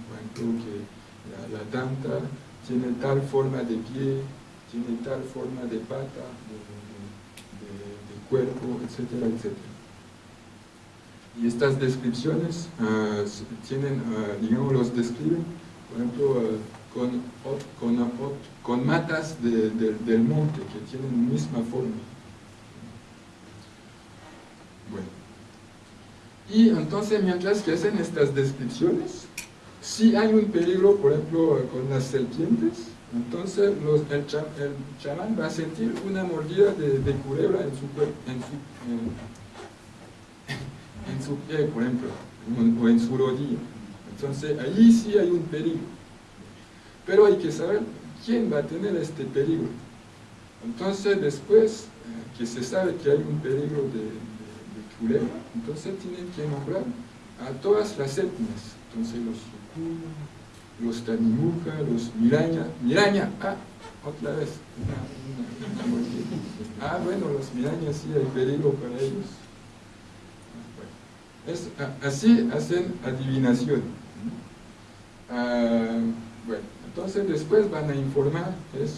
A: Por ejemplo, que la, tanta tiene tal forma de pie, tiene tal forma de pata, de, cuerpo, etcétera, etcétera. Y estas descripciones uh, tienen, uh, digamos, los describen, por ejemplo, uh, con, matas de, del monte que tienen la misma forma. Bueno. Y entonces, mientras que hacen estas descripciones, si hay un peligro, por ejemplo, con las serpientes, entonces el, chamán va a sentir una mordida de, de culebra en su, en su, en, su pie, por ejemplo, o en su rodilla. Entonces ahí sí hay un peligro. Pero hay que saber quién va a tener este peligro. Entonces después eh, que se sabe que hay un peligro de, de culebra, entonces tienen que nombrar a todas las etnias. Entonces los los Tanimuca, los Miraña, Miraña, ah, otra vez, ah, bueno, los Mirañas sí hay peligro para ellos. Es, así hacen adivinación. Ah, bueno, entonces después van a informar, es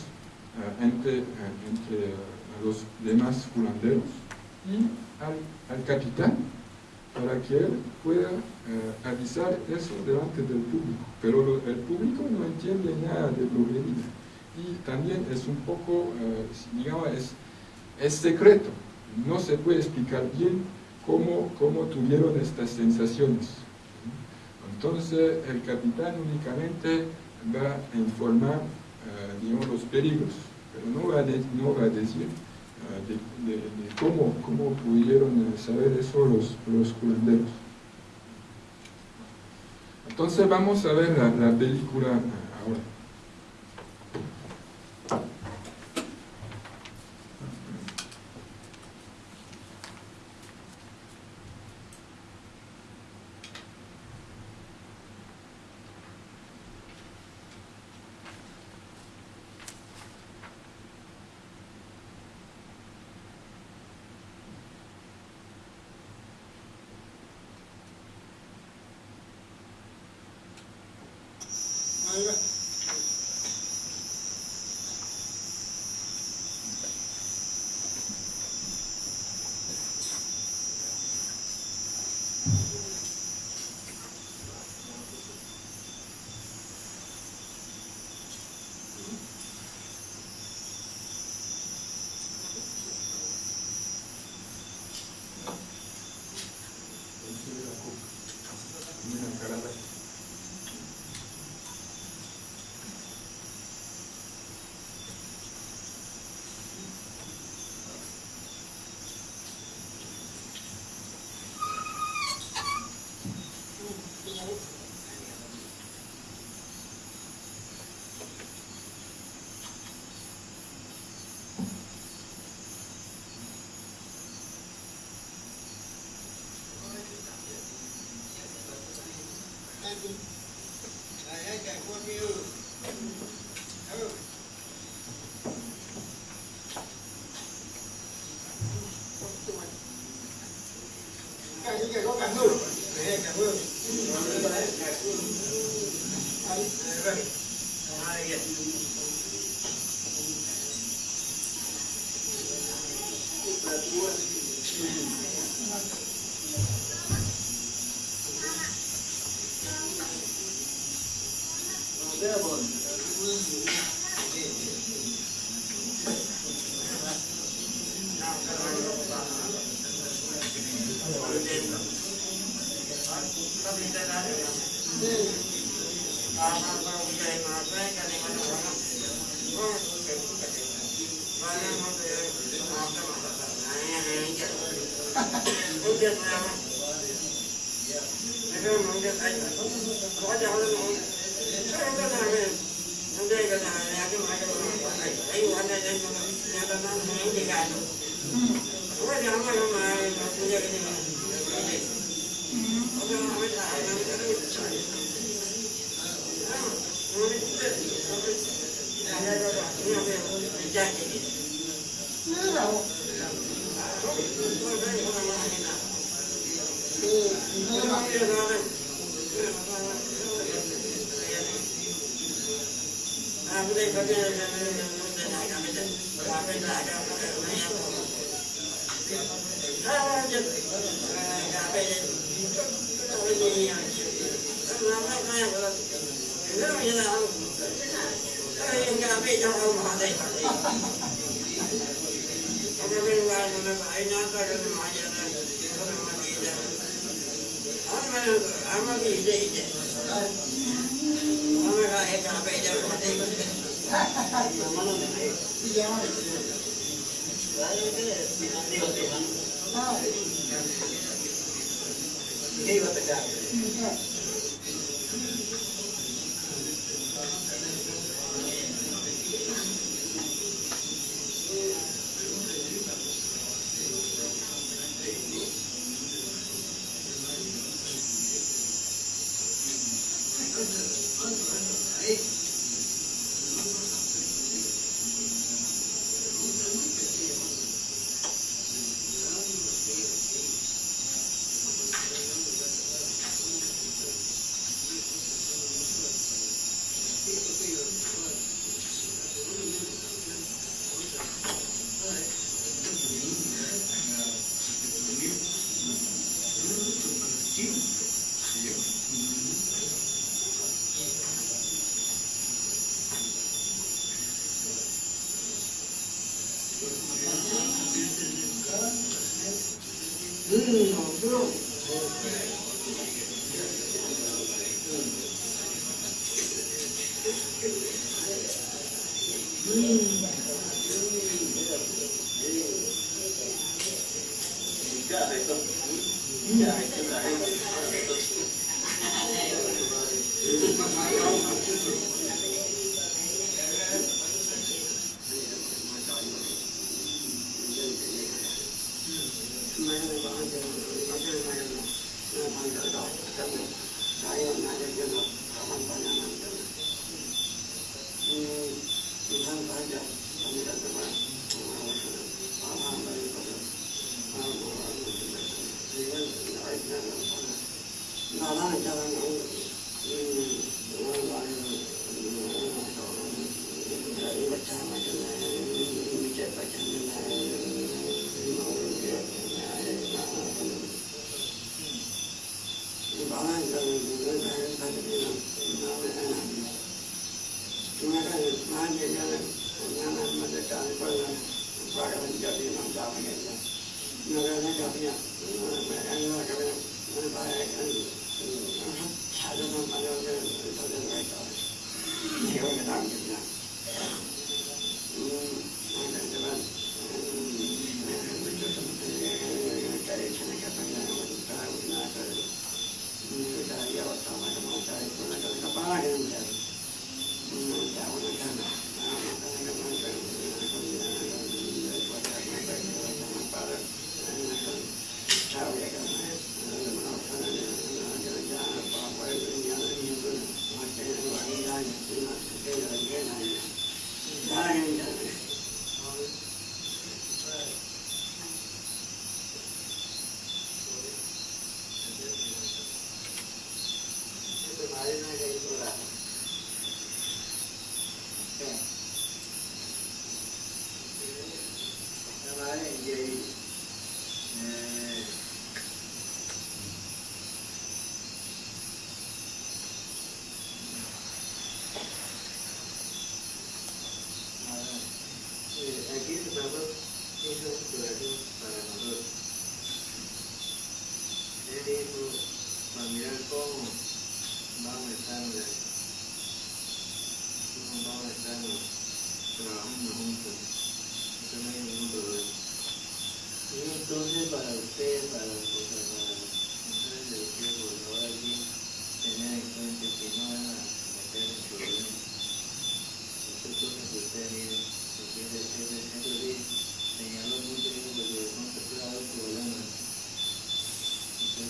B: entre, entre los demás curanderos y al, al capitán para que él pueda avisar eso delante del público. Pero el público no entiende nada de brujería. Y también es un poco, digamos, es, es secreto. No se puede explicar bien cómo, cómo tuvieron estas sensaciones. Entonces el capitán únicamente va a informar, uh, digamos, los peligros, pero no va a, no va a decir de, de, cómo, cómo pudieron saber eso los, los curanderos. Entonces vamos a ver la película ahora.
C: 음, 그럼.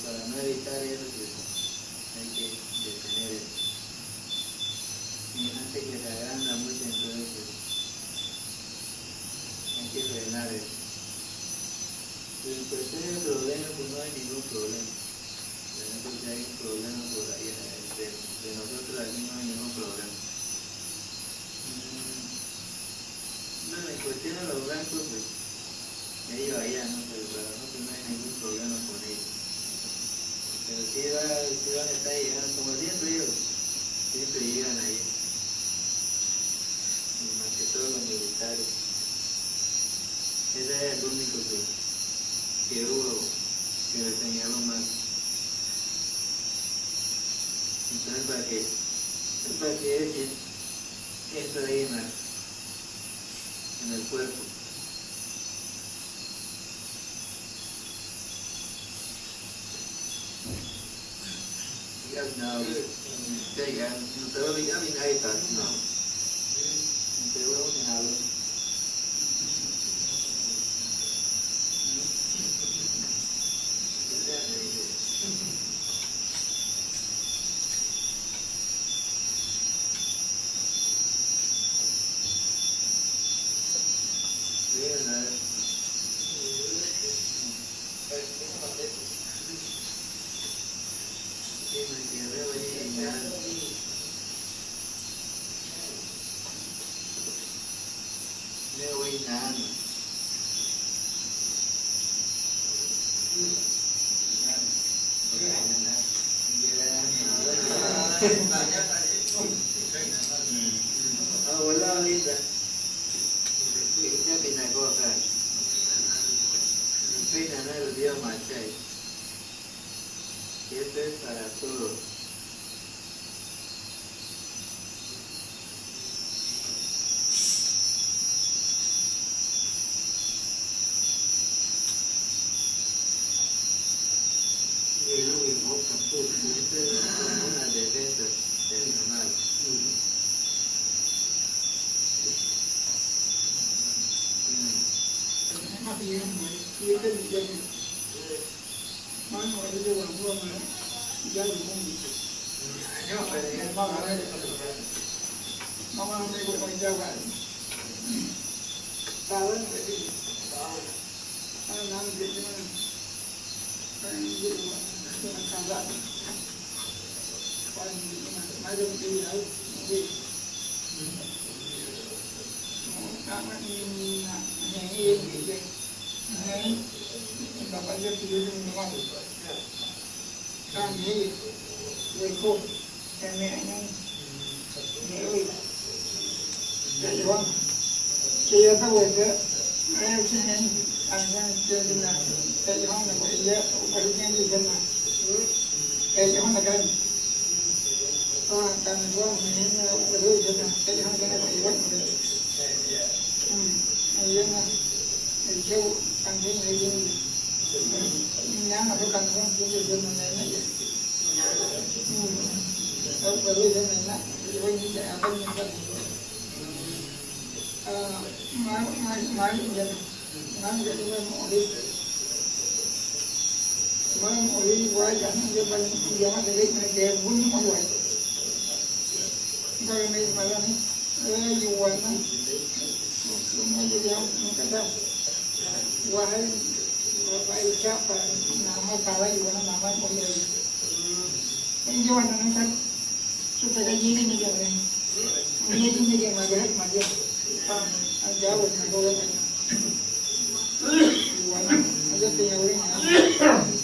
C: Para no evitar eso, pues,
D: hay que detener eso. Y antes que se agranda mucho, entonces, pues, hay que frenar
C: eso. Pero
D: en cuestión de problemas, pues no hay ningún problema. Pero porque hay un problema por ahí, de, nosotros aquí no hay ningún problema. Mm, no, en cuestión de los blancos, pues, ellos allá, ¿no? Pero para nosotros no hay ningún problema con ellos. Pero si, va, si van a estar llegando, como siempre digo, siempre llegan ahí. Y más que todos los militares. Ese es el único que, que hubo, que le señaló más. Entonces, para que, para que echen esto ahí en, la, en el cuerpo. no te va a venir no. ಇದನ್ನ ಕೈಲಿ ಹೊಂದಗನ್ ತನ್ನ ಹೆಣ್ಣು ವಧು ಇದನ್ನ ಕೈಲಿ ಹೊಂದನ ಇವತ್ತು ಇದನ್ನ ಇದೆವು ಕಂಡು ಹೇಳಿ ഞാൻ അത് കണ്ടും ചെയ്യുന്നതിനെ വധു ഇതെന്നല്ല ഇവൻ്റെ അതൊന്നും ಮಾಡಿ ಮಾಡಿ ನಾನು ಗೆಲ್ಲುವ ನೋಡಿ quan ủy quá dẫn cho bên gió thì lấy hai kèm quấn không vậy thôi này phải là ơi dù vậy nó nó dù nhau nó cách đâu qua hết rồi phải nằm ở cà lấy dù nằm ở mọi người nên do nó cách chúng ta cái gì cái như vậy như chúng ta cái mà cái mà đi anh giáo mình là cô ấy Hãy subscribe cho kênh Ghiền Mì Gõ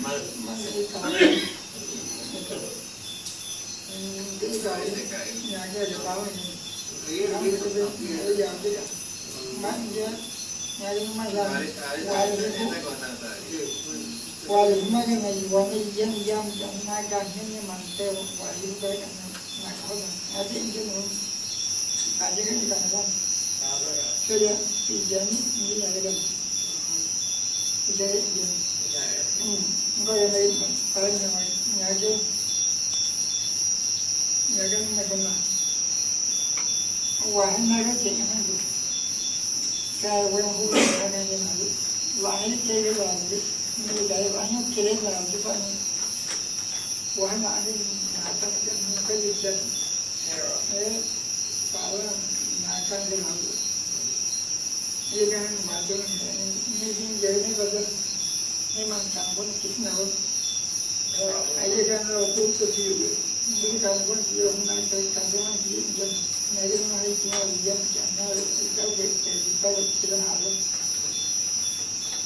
D: mà mà xây cái cái cái nhà kia cho tao thì cái cái cái cái giờ cái mắt chứ nhà chúng mày làm qua được qua được mấy cái này qua cái dân dân trong hai càng thế nhưng mà tiêu qua những cái này là khó rồi ai tin chứ không tại cái người ta không chưa chưa thì dân như là cái đồng cái dân وأنا أعلم أعتقد أنه كل الجنة فأولا ما كان بالعدو إذا ما دون من جهني بدل 해만당분 기나운 아이간으로 부끄지우 민감분 기억난 대단한 기념 내리는 하이지나 위험 장나 이가게 이가게 지나하고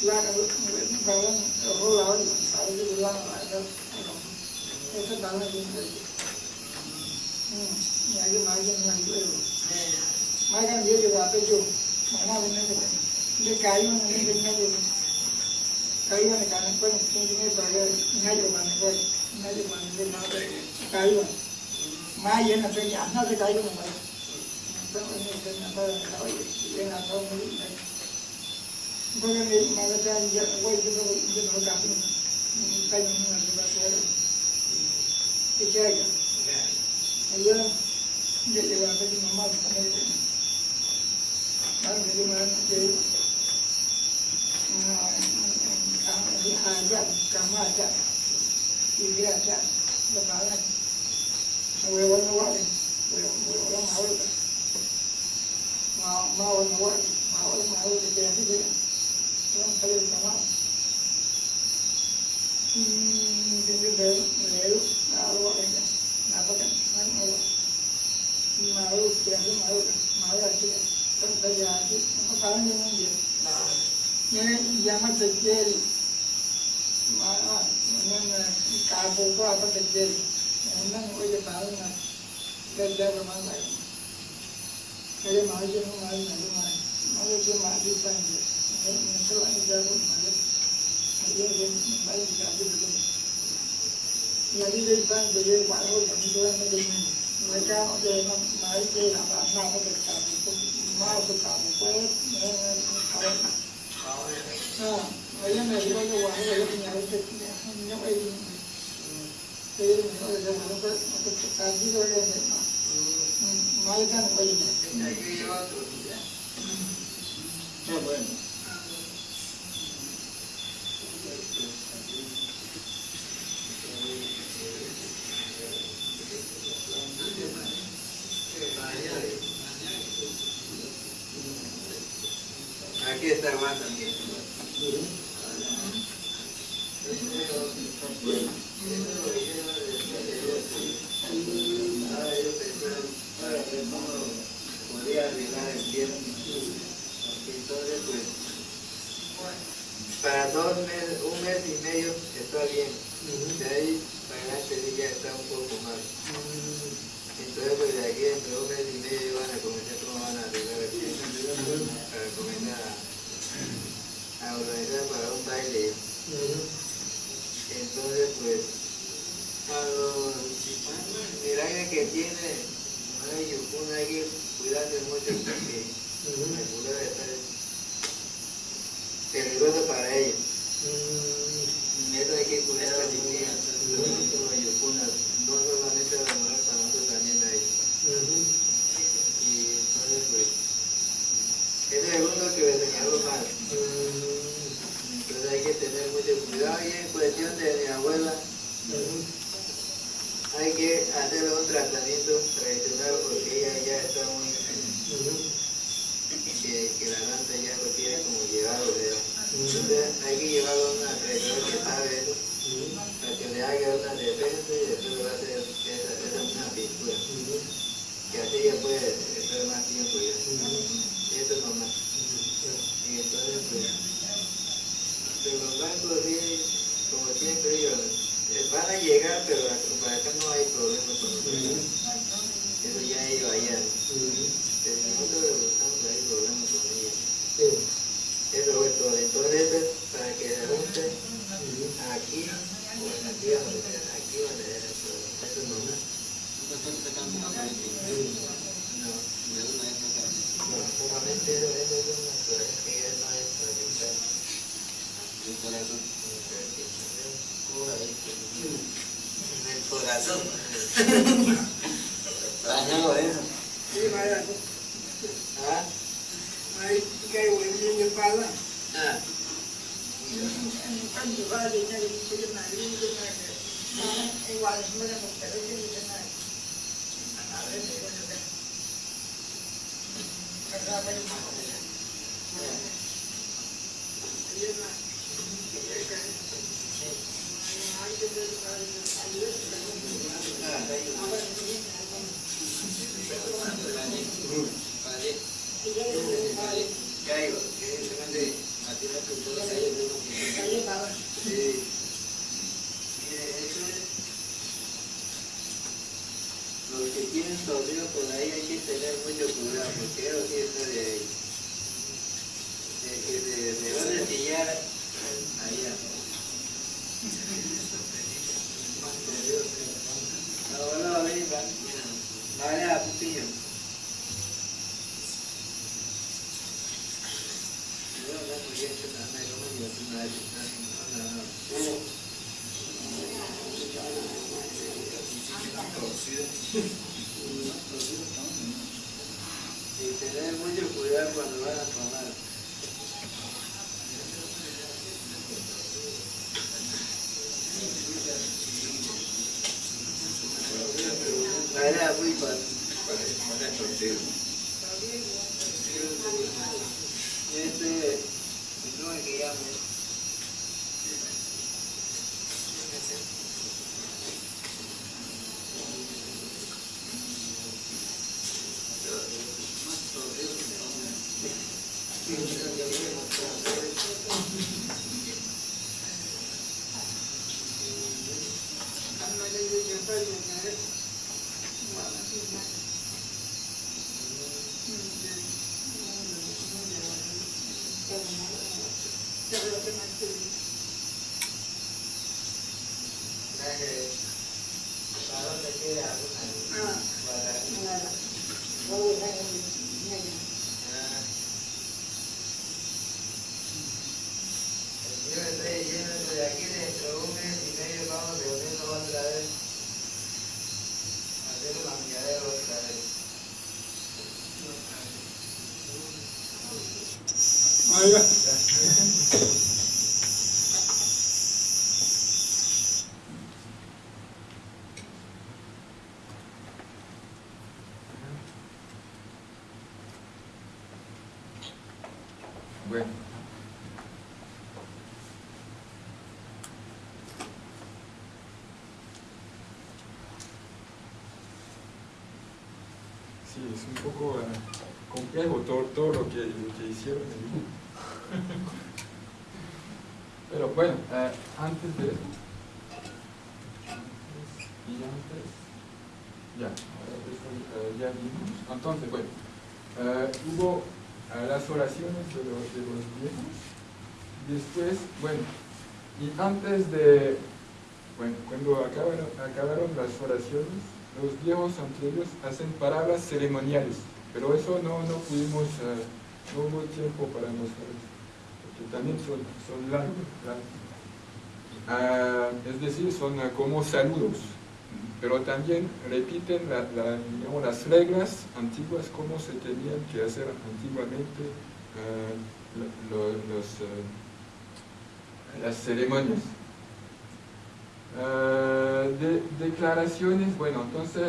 D: 라가고 바원 호라운 사이즈 라가고 그래서 나는 이제 음 야게 마긴 난고요 마간 얘기가 앞에 좀 만나는 게 이제 가요 하는 게 있는 ಕೈನ ಕಾಣಕ್ಕೆ ಮುಖ್ಯಮಂತ್ರಿ ಬಗೆ ಇನ್ನೂ ಮನೆಗೆ ಇನ್ನೂ ಮನೆಗೆ ನಾವು ಕಾಯುವ ಮಾ ಏನಂತ ಅನ್ನದ ಕಾಯುವ ಏನಾದ್ರು ಬಗೆ ಮಗದ ಹೋಗಿದ್ದು ಹೋಗಿ ಹಾಕಿ ಕೈ ಬರ್ತಾರೆ ವಿಚಾರ ಅಯ್ಯೋ ಜೊತೆ ಮಮ್ಮ ಮನೆಗೆ ಮಾಡಿ ಮಾಡಿ kamu ada, dia ada, lebaran. Wewan wewan, wewan wewan awal. mau mau mau mau mau mau jadi jadi orang kali sama പിന്നെ വേവ് നാളെ പറയുക നാൽപ്പത്തി നാളെ മാവ് വ്യത്യാസം മാവ് മാവ് ആക്കി ജാതി നമുക്ക് പറഞ്ഞൊന്നും ചെയ്യും ഞാൻ യമ തെറ്റേരി
E: Vâng, à, nên cả vụ qua có được gì nên bây giờ bảo là lên lên rồi mang lại cái mà chứ không ai này mà nói chứ mà đi sang gì nên sẽ lại ra cũng mà đấy. Mà đi đến mấy cái gì được nhà đi đi sang thì đi ngoại hối chẳng tôi mới đi mình. Người cha họ về mà mấy cái là bạn nào có được cả một mau được cả một quét nên không phải à mấy cái này có cho quán người lúc nhà lúc കാർഷികോടെ മാലിക്കാൻ വഴിയില്ല Ah, bueno. Aquí van a llegar, pero para acá no hay problema con los. Eso ya ellos allá. Pero nosotros estamos ahí problemas con ellos. Eso fue todo. Entonces, eso es para que se junte aquí o en aquí donde sea. Aquí donde sea el problema. Eso es normal. No. No, solamente eso, eso es una cosa que ya no es para quitar. En
A: Bueno. Sí, es un poco eh, complejo todo, todo lo, que, lo que hicieron. Pero bueno, eh, antes de y antes, ya, eh, ya vimos. Entonces, bueno, eh, hubo las oraciones de los, viejos, después, bueno, y antes de, bueno, cuando acabaron, acabaron las oraciones, los viejos entre hacen palabras ceremoniales, pero eso no, no pudimos, eh, no hubo tiempo para nosotros, porque también son, son largos. Ah, es decir, son como saludos, pero también repiten la- las reglas antiguas, como se tenían que hacer antiguamente lo- los, eh, las ceremonias. De- declaraciones, bueno, entonces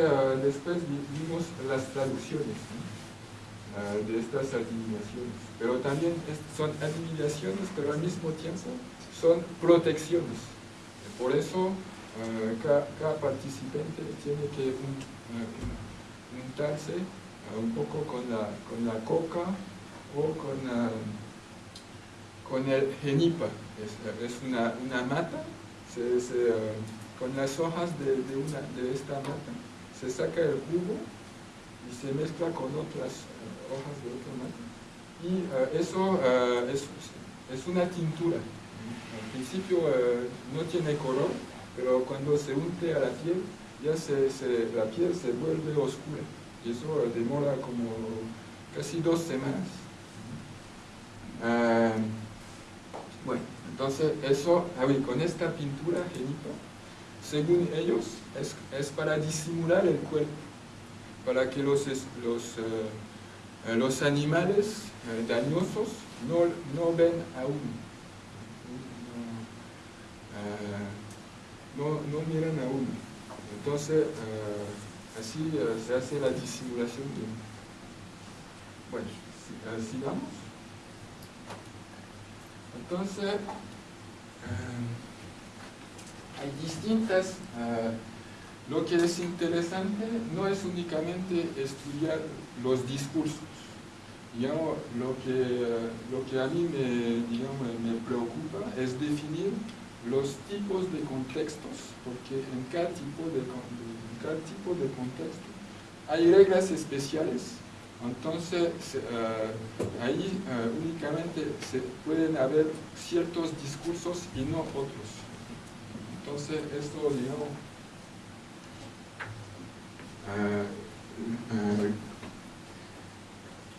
A: después vi- vimos las traducciones ¿no? De estas adivinaciones, pero también es- son adivinaciones, pero al mismo tiempo son protecciones. Por eso eh, ca- cada, participante tiene que eh, un- untarse eh, un poco con la, con la coca o con, con el genipa, es, una, una mata se- se, con las hojas de, una, de esta mata, se saca el jugo y se mezcla con otras hojas de otra mata. Y eso es, es una tintura. Al principio no tiene color, pero cuando se unte a la piel, ya se, la piel se vuelve oscura. Y eso demora como casi dos semanas. Ah, bueno, entonces eso, ah, con esta pintura genipa, según ellos, es, es para disimular el cuerpo, para que los, los, eh, los animales eh, dañosos no, no ven a uno. No, eh, no, no miran a uno. Entonces, eh, así eh, se hace la disimulación de uno. Bueno, si- eh, sigamos. Entonces, hay distintas, lo que es interesante no es únicamente estudiar los discursos. Digamos, lo que, lo que a mí me, me preocupa es definir los tipos de contextos, porque en cada tipo de, cada tipo de contexto hay reglas especiales entonces, eh, ahí eh, únicamente se pueden haber ciertos discursos y no otros. Entonces, esto, digamos, eh,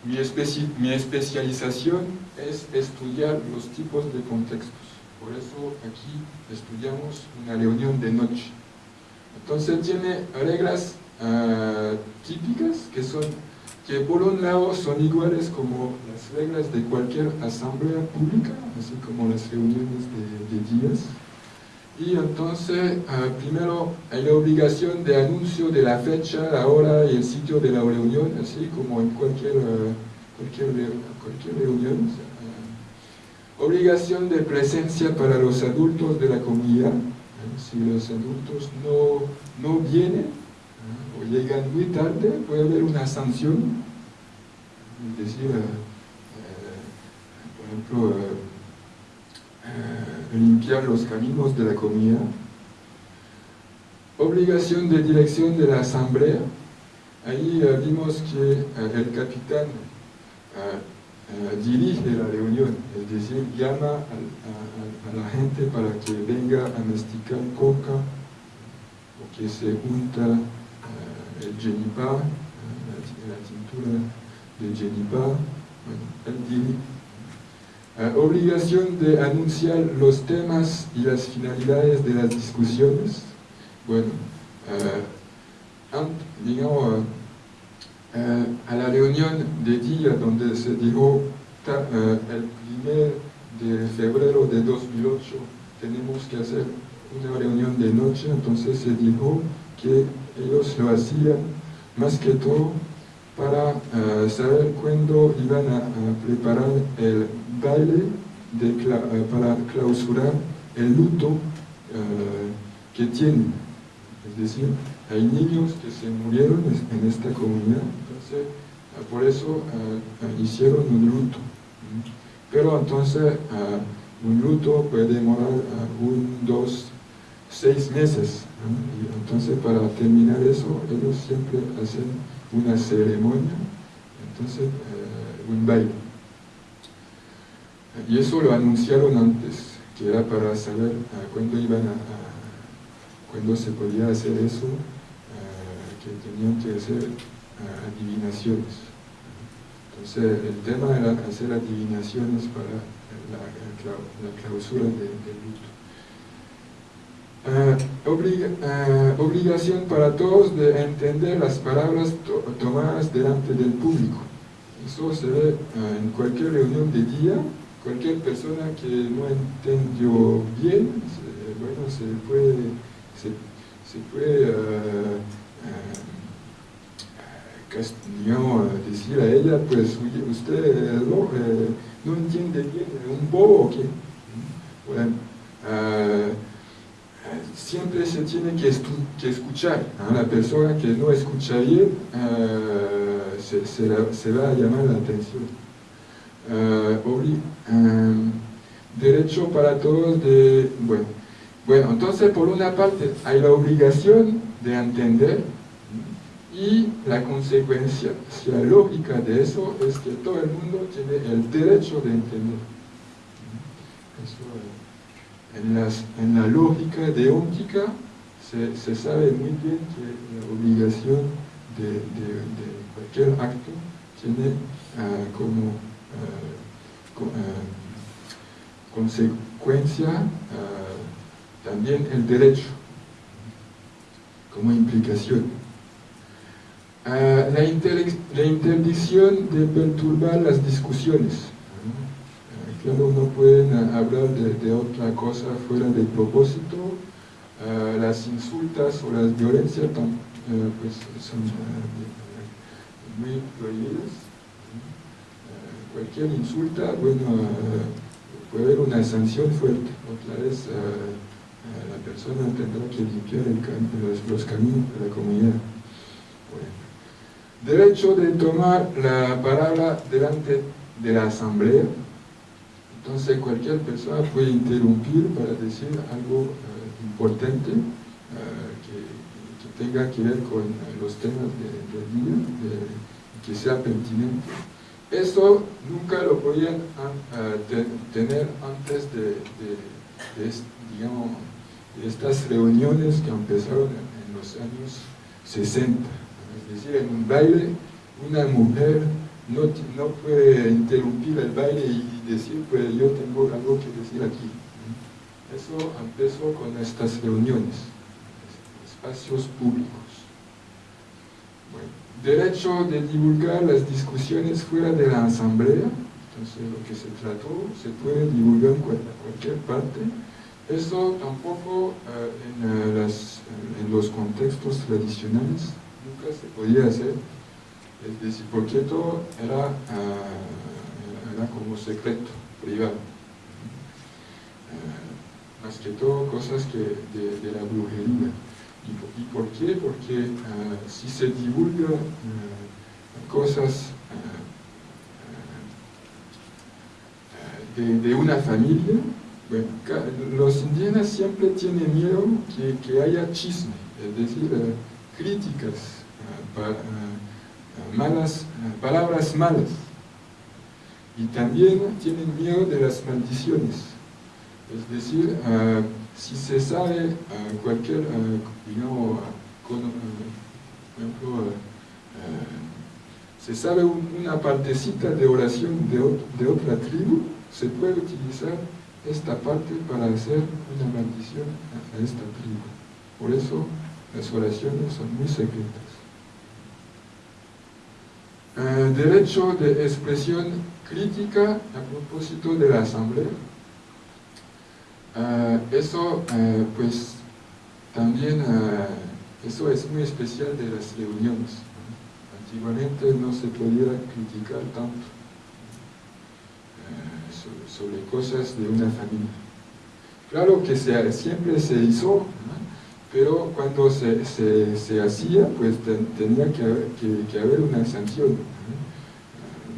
A: mi, especi- mi especialización es estudiar los tipos de contextos. Por eso aquí estudiamos una reunión de noche. Entonces tiene reglas eh, típicas que son que por un lado son iguales como las reglas de cualquier asamblea pública, así como las reuniones de, días. Y entonces, ah, primero hay la obligación de anuncio de la fecha, la hora y el sitio de la reunión, así como en cualquier, ah, cualquier, re- cualquier reunión. Ah, obligación de presencia para los adultos de la comunidad. Ah, Si los adultos no, no vienen, o llegan muy tarde, puede haber una sanción, es decir, eh, ejemplo, limpiar los caminos de la comunidad. Obligación de dirección de la asamblea. Ahí vimos que el capitán dirige la reunión, es decir, llama a, la gente para que venga a masticar coca o que se junta el genipa, la, tintura de genipa, bueno, obligación de anunciar los temas y las finalidades de las discusiones. Bueno, digamos, eh, a la reunión de día donde se dijo eh, el primer de febrero de 2008 tenemos que hacer una reunión de noche, entonces se dijo que ellos lo hacían más que todo para eh, saber cuándo iban a, preparar el baile para clausurar el luto que tienen. Es decir, hay niños que se murieron en esta comunidad, entonces ah, por eso ah, ah, hicieron un luto. Pero entonces un luto puede demorar un, dos, seis meses. Entonces para terminar eso, ellos siempre hacen una ceremonia, entonces un baile. Y eso lo anunciaron antes, que era para saber cuándo iban a, cuándo se podía hacer eso tenían que hacer eh, adivinaciones. Entonces el tema era hacer adivinaciones para la, clausura del luto. Eh, eh, obligación para todos de entender las palabras tomadas delante del público. Eso se ve en cualquier reunión de día, cualquier persona que no entendió bien, bueno, se puede, se, puede decir a ella, pues usted eh, no, entiende bien, un bobo o qué. Bueno, eh, siempre se tiene que, escuchar. a La persona que no escucha bien eh, se, va a llamar la atención. derecho para todos de... Bueno, bueno, entonces por una parte hay la obligación de entender y la consecuencia lógica de eso es que todo el mundo tiene el derecho de entender. en, la lógica de óptica se, sabe muy bien que la obligación de, cualquier acto tiene ah, como ah, ah, consecuencia también el derecho como implicación. Ah, la, interdicción de perturbar las discusiones. Ah, claro, no pueden hablar de, otra cosa fuera del propósito. Ah, las insultas o las violencias pues, son muy prohibidas. cualquier insulta, bueno, puede haber una sanción fuerte. Otra vez, la persona tendrá que limpiar los, caminos de la comunidad derecho de tomar la palabra delante de la asamblea. Entonces cualquier persona puede interrumpir para decir algo eh, importante eh, que, tenga que ver con los temas del día, que sea pertinente. Eso nunca lo podían eh, tener antes de, digamos, estas reuniones que empezaron en los años 60 es decir, en un baile, una mujer no, no puede interrumpir el baile y decir, pues yo tengo algo que decir aquí. Eso empezó con estas reuniones, espacios públicos. derecho de divulgar las discusiones fuera de la asamblea, entonces lo que se trató se puede divulgar en cualquier parte. Eso tampoco eh, en, eh, en los contextos tradicionales se podía hacer, es decir, porque todo era, ah, era como secreto, privado. Más que todo cosas que de, la brujería. ¿Y, por qué? Porque si se divulga de, una familia, bueno, los indígenas siempre tienen miedo que, haya chisme, es decir, eh, críticas, eh, malas, palabras malas. Y también tienen miedo de las maldiciones. Es decir, si se sabe cualquier, digamos, por ejemplo, se sabe una partecita de oración de, otra tribu, se puede utilizar esta parte para hacer una maldición a esta tribu. Por eso las oraciones son muy secretas. Eh, derecho de expresión crítica a propósito de la asamblea. Eh, eso, eh, pues, también, eso es muy especial de las reuniones antiguamente no se podía criticar tanto sobre cosas de una familia. Claro que siempre se hizo, pero cuando se, hacía, pues tenía que haber, que, una sanción.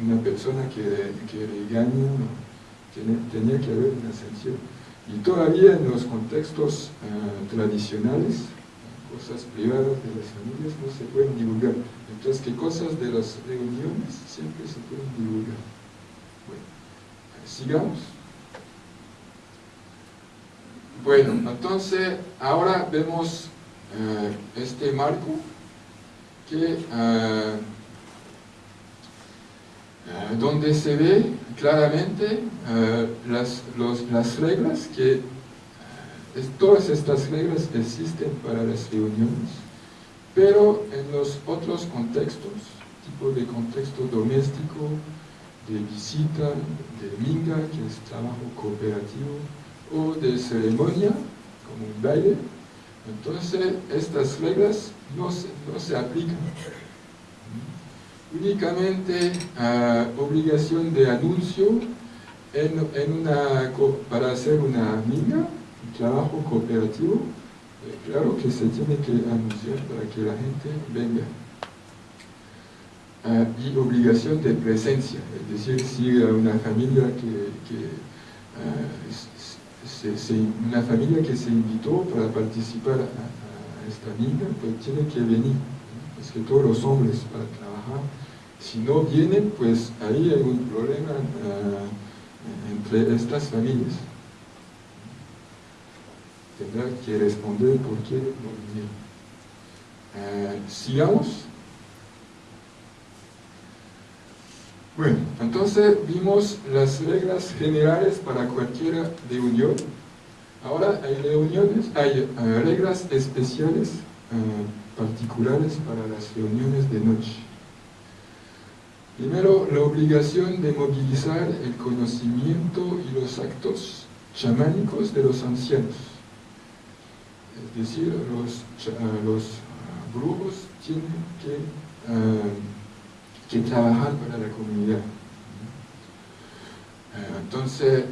A: Una persona que, que regaña, tenía, que haber una sanción. Y todavía en los contextos eh, tradicionales, cosas privadas de las familias no se pueden divulgar. Entonces, ¿qué cosas de las reuniones siempre se pueden divulgar? Bueno, sigamos. Bueno, entonces ahora vemos eh, este marco que eh, eh, donde se ve claramente las, las reglas que todas estas reglas existen para las reuniones, pero en los otros contextos, tipo de contexto doméstico, de visita, de minga, que es trabajo cooperativo, o de ceremonia, como un baile, entonces estas reglas no se, no se aplican. Únicamente a obligación de anuncio en, en una, para hacer una minga, trabajo cooperativo, eh, claro que se tiene que anunciar para que la gente venga. Ah, y obligación de presencia, es decir, si una familia que, ah, una familia que se invitó para participar a, esta vida, pues tiene que venir. Es que todos los hombres para trabajar, si no vienen, pues ahí hay un problema ah, entre estas familias tendrá que responder por qué no vinieron. Eh, sigamos. Bueno, entonces vimos las reglas generales para cualquier reunión. Ahora hay reuniones, hay eh, reglas especiales eh, particulares para las reuniones de noche. Primero, la obligación de movilizar el conocimiento y los actos chamánicos de los ancianos es decir, los, los ah, brujos tienen que, que, trabajar para la comunidad. Ah, entonces,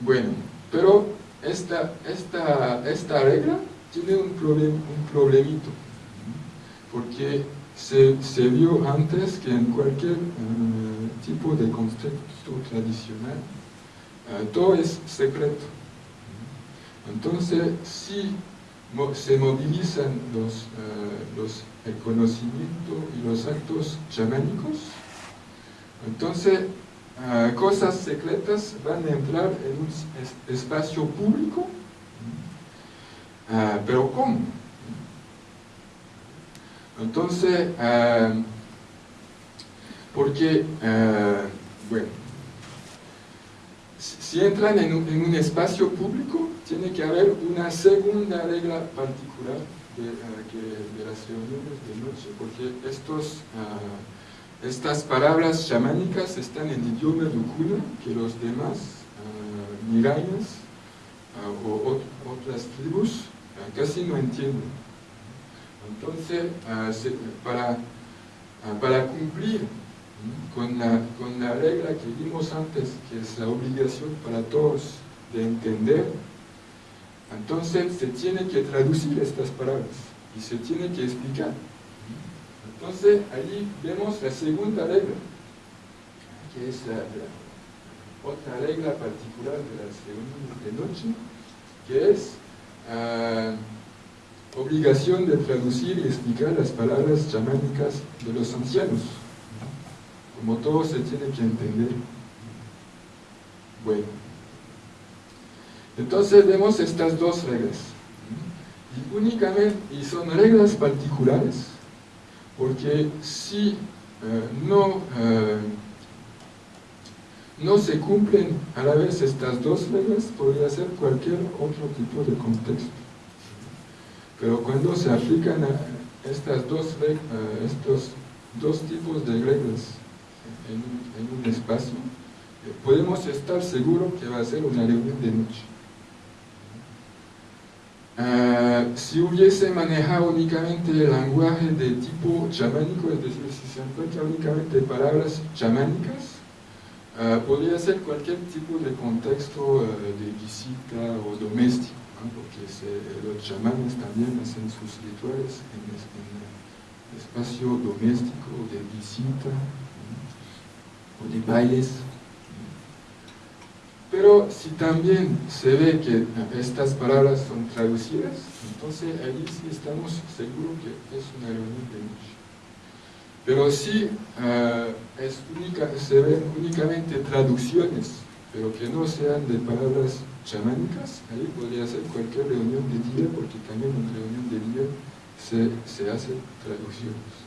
A: bueno, pero esta, esta, esta regla tiene un, problem, un problemito, porque se, se, vio antes que en cualquier tipo de contexto tradicional, todo es secreto. Entonces, si se movilizan los, eh, los, el conocimiento y los actos chamánicos, entonces eh, cosas secretas van a entrar en un espacio público, eh, pero ¿cómo? Entonces, porque, bueno, si entran en un, espacio público, tiene que haber una segunda regla particular de, eh, las reuniones de noche, porque estos, ah, estas palabras chamánicas están en idioma yukuna que los demás uh, mirayas ah, o otras tribus casi no entienden. Entonces, para, para cumplir con la, con la regla que vimos antes, que es la obligación para todos de entender, entonces se tiene que traducir estas palabras y se tiene que explicar. Entonces allí vemos la segunda regla. que es la, otra regla particular de las reuniones de noche, que es ah, obligación de traducir y explicar las palabras chamánicas de los ancianos. Como todo se tiene que entender. Bueno. Entonces vemos estas dos reglas. Y únicamente, y son reglas particulares, porque si eh, no, eh, no se cumplen a la vez estas dos reglas, podría ser cualquier otro tipo de contexto. Pero cuando se aplican a estas dos, estos dos tipos de reglas en un, espacio, eh, podemos estar seguros que va a ser una reunión de noche. Ah, si hubiese manejado únicamente el lenguaje de tipo chamánico, es decir, si se encuentra únicamente palabras chamánicas, ah, podría ser cualquier tipo de contexto ah, de visita o doméstico, porque los chamanes también hacen sus rituales en, en espacio doméstico de visita. De bailes. Pero si también se ve que estas palabras son traducidas, entonces ahí sí estamos seguros que es una reunión de noche. Pero si ah, es se ven únicamente traducciones, pero que no sean de palabras chamánicas, ahí podría ser cualquier reunión de día, porque también en reunión de día se, se hacen traducciones.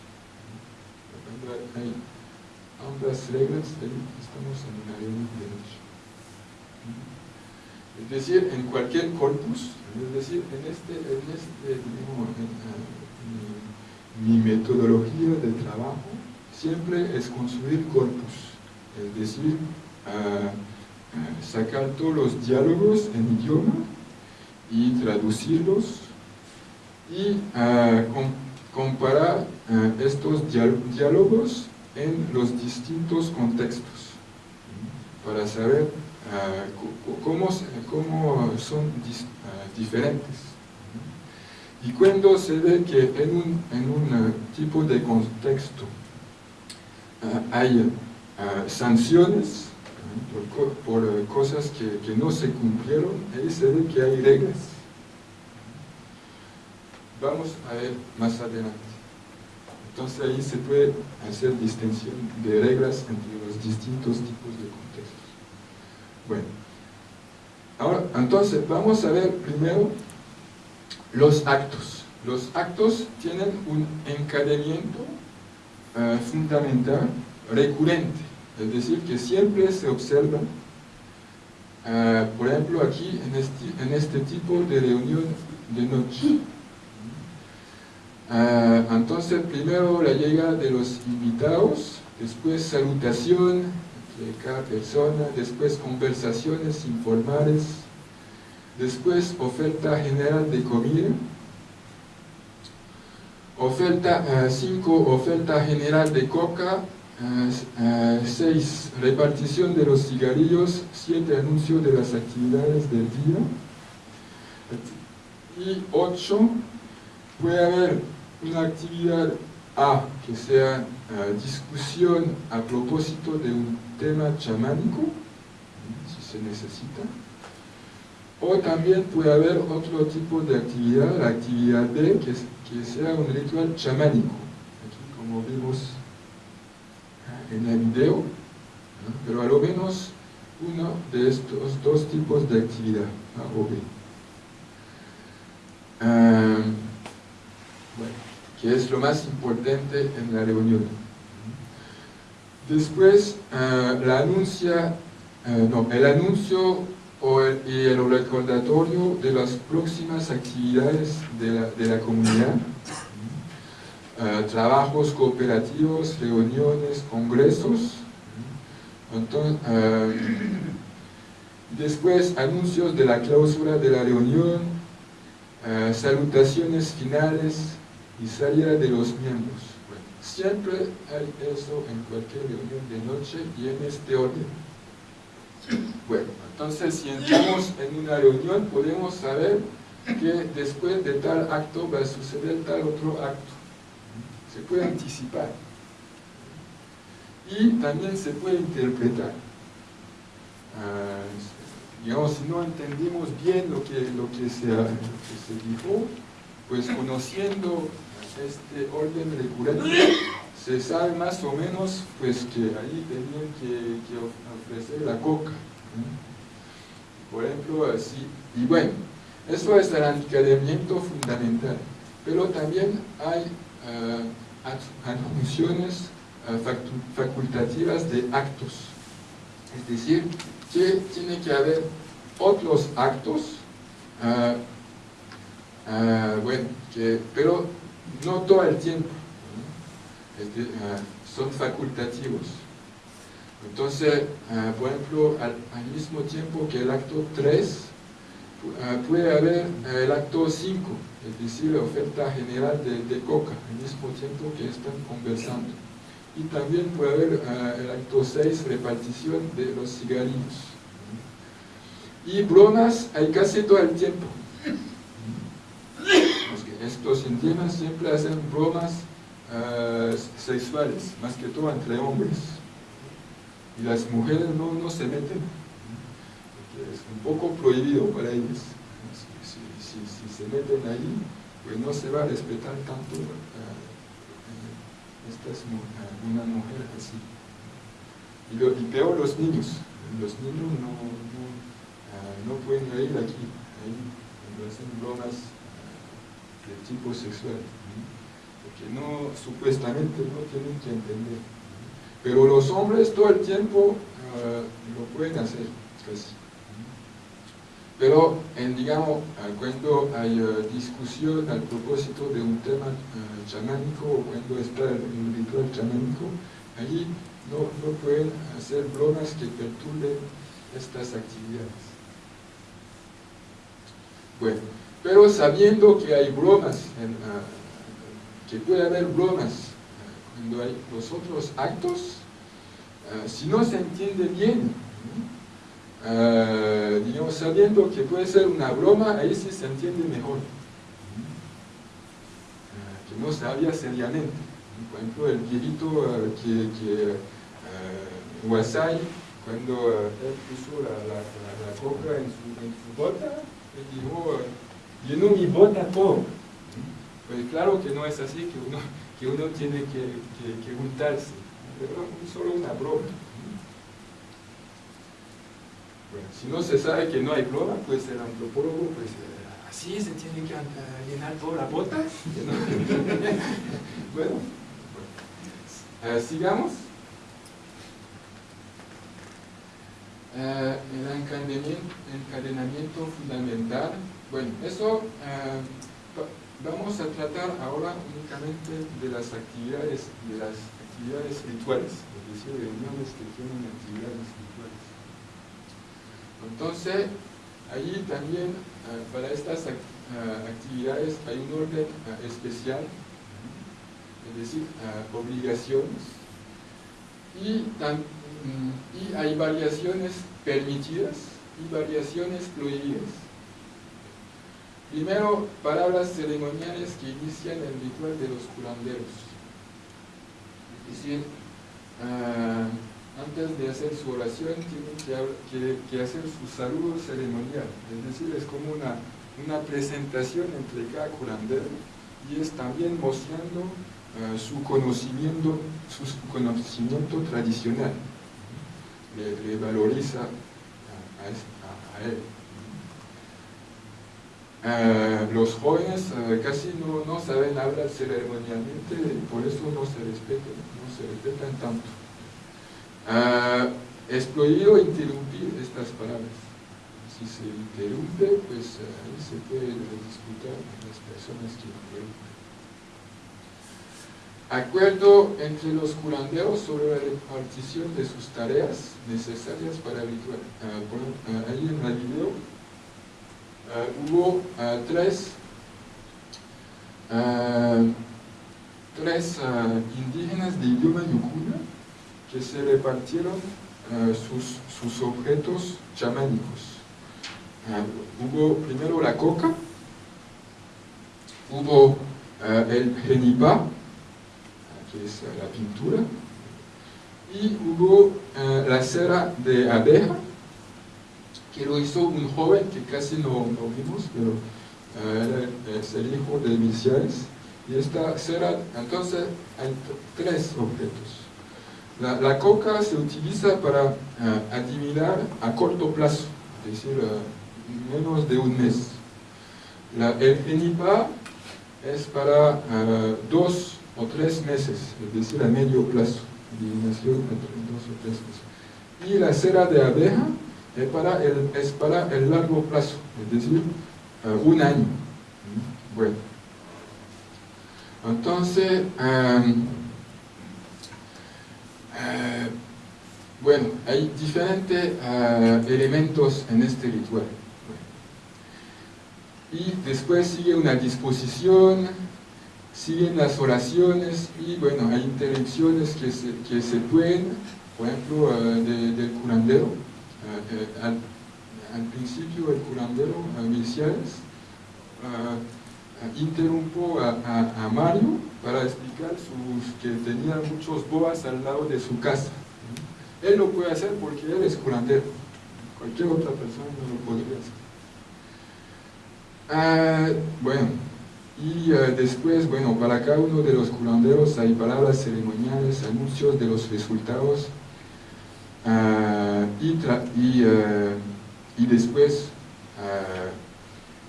A: Ambas reglas, ahí estamos en una reunión de noche. Es decir, en cualquier corpus, es decir, en este, en este digamos, eh, mi, metodología de trabajo siempre es construir corpus, es decir, ah, ah, sacar todos los diálogos en idioma y traducirlos y ah, com- comparar estos diálogos en los distintos contextos para saber ah, cómo, cómo son ah, diferentes. Y cuando se ve que en un, en un ah, tipo de contexto hay sanciones por, co- por, cosas que, que no se cumplieron, ahí se ve que hay reglas. Vamos a ver más adelante. Entonces ahí se puede hacer distinción de reglas entre los distintos tipos de contextos. Bueno, ahora entonces vamos a ver primero los actos. Los actos tienen un encadenamiento eh, fundamental recurrente, es decir, que siempre se observa, eh, por ejemplo, aquí este, en este tipo de reunión de noche. Ah, entonces, primero la llegada de los invitados, después salutación entre cada persona, después conversaciones informales, después oferta general de comida, oferta 5, oferta general de coca, 6, repartición de los cigarrillos, 7, anuncio de las actividades del día, y 8, puede haber una actividad A, que sea eh, discusión a propósito de un tema chamánico, si se necesita, o también puede haber otro tipo de actividad, la actividad B, que, sea un ritual chamánico, aquí como vimos eh, en el video, pero a lo menos uno de estos dos tipos de actividad, A o B. Ah, que es lo más importante en la reunión. Después, ah, no, el anuncio o el, y el recordatorio de las próximas actividades de la, comunidad, Ah, trabajos cooperativos, reuniones, congresos. Después, anuncios de la clausura de la reunión, salutaciones finales y salida de los miembros. Bueno, siempre hay eso en cualquier reunión de noche y en este orden. Bueno, entonces si entramos en una reunión podemos saber que después de tal acto va a suceder tal otro acto. Se puede anticipar. y también se puede interpretar. Ah, digamos, si no entendimos bien lo que, lo que, se, lo que se dijo, pues conociendo este orden recurrente, se sabe más o menos pues que ahí tenían que, ofrecer la coca. Por ejemplo, así. Y bueno, eso es el encadenamiento fundamental. Pero también hay uh, facultativas de actos. Es decir, que tiene que haber otros actos, ah, bueno, que, pero no todo el tiempo. Ah, son facultativos. Entonces, ah, por ejemplo, al, mismo tiempo que el acto 3, ah, puede haber el acto 5, es decir, la oferta general de, coca, al mismo tiempo que están conversando. Y también puede haber el acto 6, repartición de los cigarrillos. Y bromas hay casi todo el tiempo. Estos indígenas siempre hacen bromas uh, sexuales, más que todo entre hombres. Y las mujeres no, no se meten, porque es un poco prohibido para ellos. Si, se meten ahí, pues no se va a respetar tanto uh, una mujer así. Y, peor los niños. Los niños no, no, pueden ir aquí, ahí, hacen bromas de tipo sexual que no, supuestamente no tienen que entender. Pero los hombres todo el tiempo ah, lo pueden hacer, casi. Pero, en, digamos, cuando hay ah, discusión al propósito de un tema chamánico o cuando está el ritual chamánico, allí no, no pueden hacer bromas que perturben estas actividades. Bueno, pero sabiendo que hay bromas en, que puede haber bromas cuando hay los otros actos, eh, si no se entiende bien, digamos, sabiendo que puede ser una broma, ahí sí se entiende mejor. Que no sabía seriamente. Por ejemplo, el viejito que, que Wasai, cuando él puso la, la, la, coca en su, en su bota, él dijo, llenó mi bota todo. Pues claro que no es así, que uno, que uno tiene que, que, juntarse, pero solo una broma. Bueno, si no se sabe que no hay broma, pues el antropólogo, pues eh, así se tiene que llenar toda la bota. bueno, eh, sigamos. Eh, el encadenamiento, fundamental. Bueno, eso Vamos a tratar ahora únicamente de las actividades, de las actividades rituales, es decir, reuniones que tienen actividades rituales. Entonces, allí también eh, para estas eh, actividades hay un orden eh, especial, es decir, obligaciones, mm, y hay variaciones permitidas y variaciones prohibidas. Primero, palabras ceremoniales que inician el ritual de los curanderos. Es decir, ah, antes de hacer su oración tienen que, hacer su saludo ceremonial. Es decir, es como una, presentación entre cada curandero y es también mostrando ah, su conocimiento, su conocimiento tradicional. Le, valoriza a él. Eh, los jóvenes eh, casi no, saben hablar ceremonialmente y por eso no se respetan, no se respetan tanto. Uh, es prohibido interrumpir estas palabras. Si se interrumpe, pues ahí se puede disputar las personas que interrumpen. Acuerdo entre los curanderos sobre la repartición de sus tareas necesarias para ritual. ahí en el video eh, hubo eh, tres, eh, tres indígenas de idioma yucuna que se repartieron sus, sus, objetos chamánicos. hubo primero la coca, hubo el genipa, que es la pintura, Y hubo eh, la cera de abeja, que lo hizo un joven que casi no, no vimos, pero eh, es el hijo de Milciades. Y esta cera, entonces, hay tres objetos. La, la coca se utiliza para eh, adivinar a corto plazo, es decir, eh, menos de un mes. La, el genipa es para dos o tres meses, es decir, a medio plazo, adivinación entre dos o tres meses. Y la cera de abeja es para el, es para el largo plazo, es decir, eh, un año. Bueno. Entonces, em, eh, bueno, hay diferentes eh, elementos en este ritual. Y después sigue una disposición, siguen las oraciones y bueno, hay intervenciones que se, que se pueden, por ejemplo, de- del curandero. Eh, al, principio el curandero, uh, Milciades, uh, interrumpió a, a- Mario para explicar sus, que tenía muchos boas al lado de su casa. Él lo puede hacer porque él es curandero. Cualquier otra persona no lo podría hacer. Ah, bueno, y después, bueno, para cada uno de los curanderos hay palabras ceremoniales, anuncios de los resultados, ah, y, tra- y, eh, y después ah,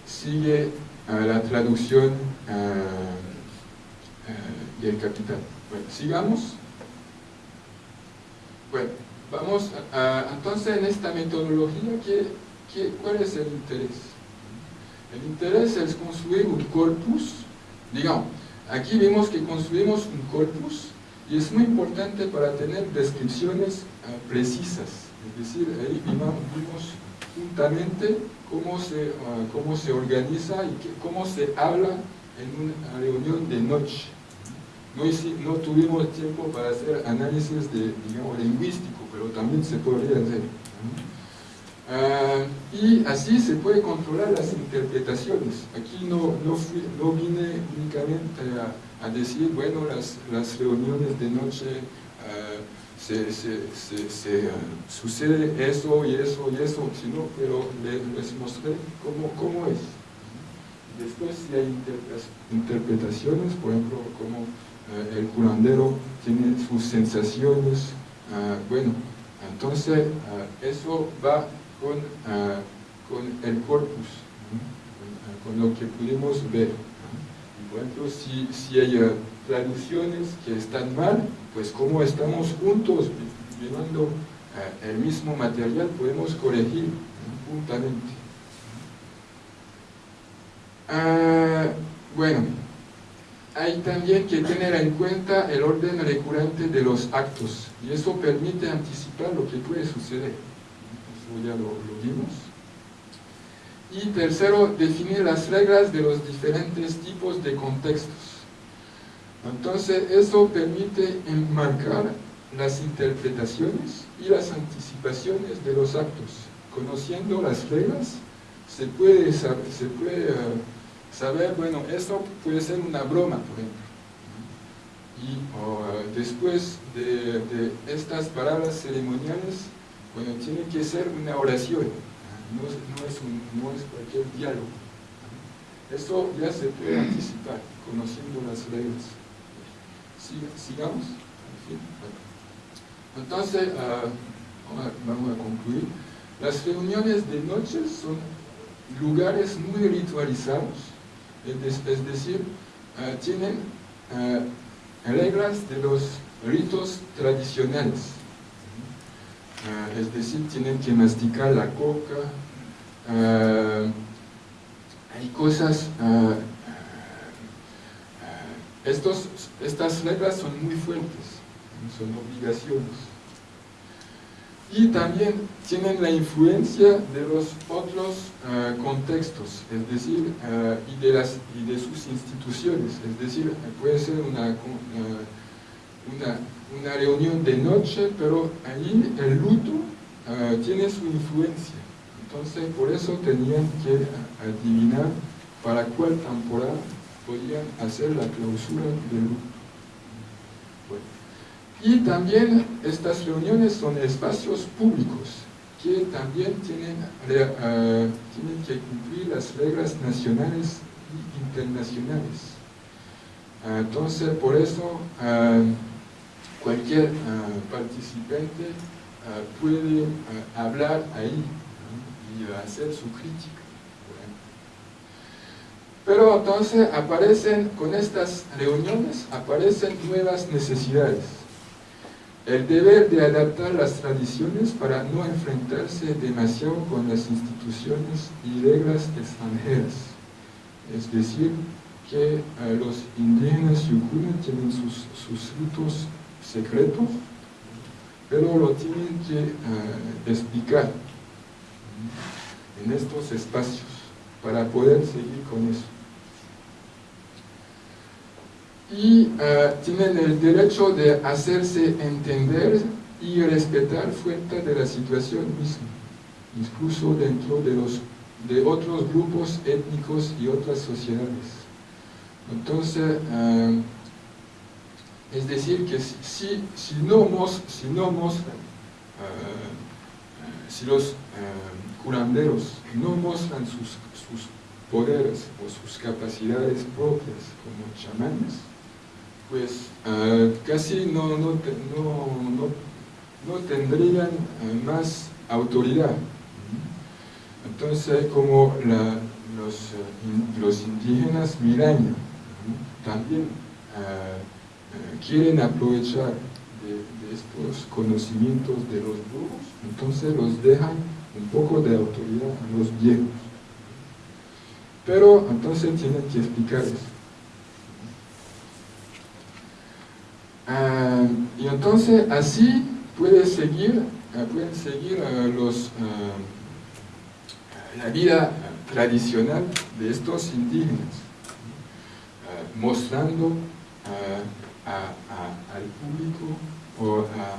A: sigue ah, la traducción ah, ah, del capital. Bueno, sigamos. Bueno, vamos a- entonces en esta metodología, ¿qué, qué, cuál es el interés? El interés es construir un corpus, digamos, aquí vemos que construimos un corpus y es muy importante para tener descripciones eh, precisas, es decir, ahí vimos, juntamente cómo se, ah, cómo se organiza y cómo se habla en una reunión de noche. No, no tuvimos tiempo para hacer análisis de, digamos, lingüístico, pero también se podría hacer. Ah, y así se puede controlar las interpretaciones. Aquí no, no, no vine únicamente a, a decir, bueno, las, las reuniones de noche ah, se, se- se- se, ah, sucede eso y eso y eso, sino, pero le- les mostré cómo, cómo es. Después si hay interpre- interpretaciones, por ejemplo, cómo eh, el curandero tiene sus sensaciones, ah, bueno, entonces ah, eso va con, ah, con el corpus, ah, con lo que pudimos ver. Por si, si hay ah, traducciones que están mal, pues como estamos juntos viendo ah, el mismo material, podemos corregir juntamente. Ah, bueno, hay también que tener en cuenta el orden recurrente de los actos y eso permite anticipar lo que puede suceder. Eso ya lo, lo vimos. Y tercero, definir las reglas de los diferentes tipos de contextos. Entonces, eso permite enmarcar las interpretaciones y las anticipaciones de los actos. Conociendo las reglas, se puede saber, se puede, eh, saber bueno, esto puede ser una broma, por ejemplo. Y eh, después de, de estas palabras ceremoniales, bueno, tiene que ser una oración, no es, no es, no es cualquier diálogo. Eso ya se puede anticipar, conociendo las reglas. Siga- sigamos. Entonces, ahora vamos a concluir. Las reuniones de noche son lugares muy ritualizados, es, de- es decir, ah, tienen ah, reglas de los ritos tradicionales. Ah, es decir, tienen que masticar la coca, ah, hay cosas, ah, estos, estas reglas son muy fuertes, son obligaciones. Y también tienen la influencia de los otros contextos, es decir, y, de las, y de sus instituciones, es decir, puede ser una, una, una reunión de noche, pero ahí el luto ah, tiene su influencia. Entonces, por eso tenían que adivinar para cuál temporada podían hacer la clausura del luto. Y también estas reuniones son espacios públicos que también tienen, tienen que cumplir las reglas nacionales y internacionales. Entonces, por eso, cualquier participante puede hablar ahí y hacer su crítica. Pero entonces aparecen, con estas reuniones, aparecen nuevas necesidades. El deber de adaptar las tradiciones para no enfrentarse demasiado con las instituciones y reglas extranjeras. Es decir, que los indígenas yucunes tienen sus, sus ritos secretos, pero lo tienen que eh, explicar en estos espacios para poder seguir con eso y eh, tienen el derecho de hacerse entender y respetar fuera de la situación misma, incluso dentro de, los, de otros grupos étnicos y otras sociedades. Entonces, eh, es decir, que si, si, no, si no muestran, eh, si los curanderos no muestran sus, sus poderes o sus capacidades propias como chamanes, pues casi no, no, no, tendrían ah, más autoridad. Entonces, como los, los, indígenas miraña también quieren aprovechar de, estos conocimientos de los brujos, entonces los dejan un poco de autoridad a los viejos. Pero entonces tienen que explicar eso. Ah, y entonces así puede seguir, ah, pueden seguir ah, los, la vida tradicional de estos indígenas, mostrando al público o a,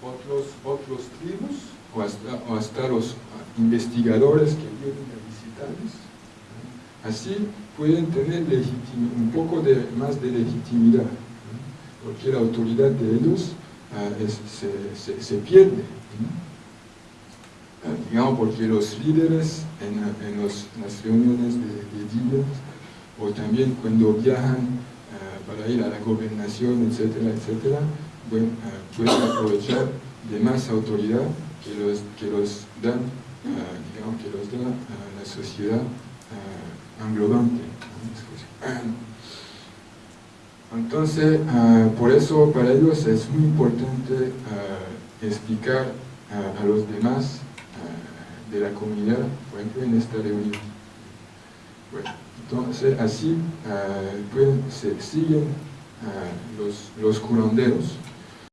A: otros, otros tribus o hasta, hasta los investigadores que vienen a visitarles. Así pueden tener un poco de, más de legitimidad porque la autoridad de ellos ah, se, pierde. Ah, digamos, porque los líderes en, las reuniones de, días o también cuando viajan para ir a la gobernación, etcétera, etcétera, pueden aprovechar de más autoridad que los, que los dan, digamos, que los da la sociedad englobante. Entonces, ah, por eso para ellos es muy importante ah, explicar a los demás ah, de la comunidad, por ejemplo, en esta reunión. Entonces, así se siguen los, los curanderos.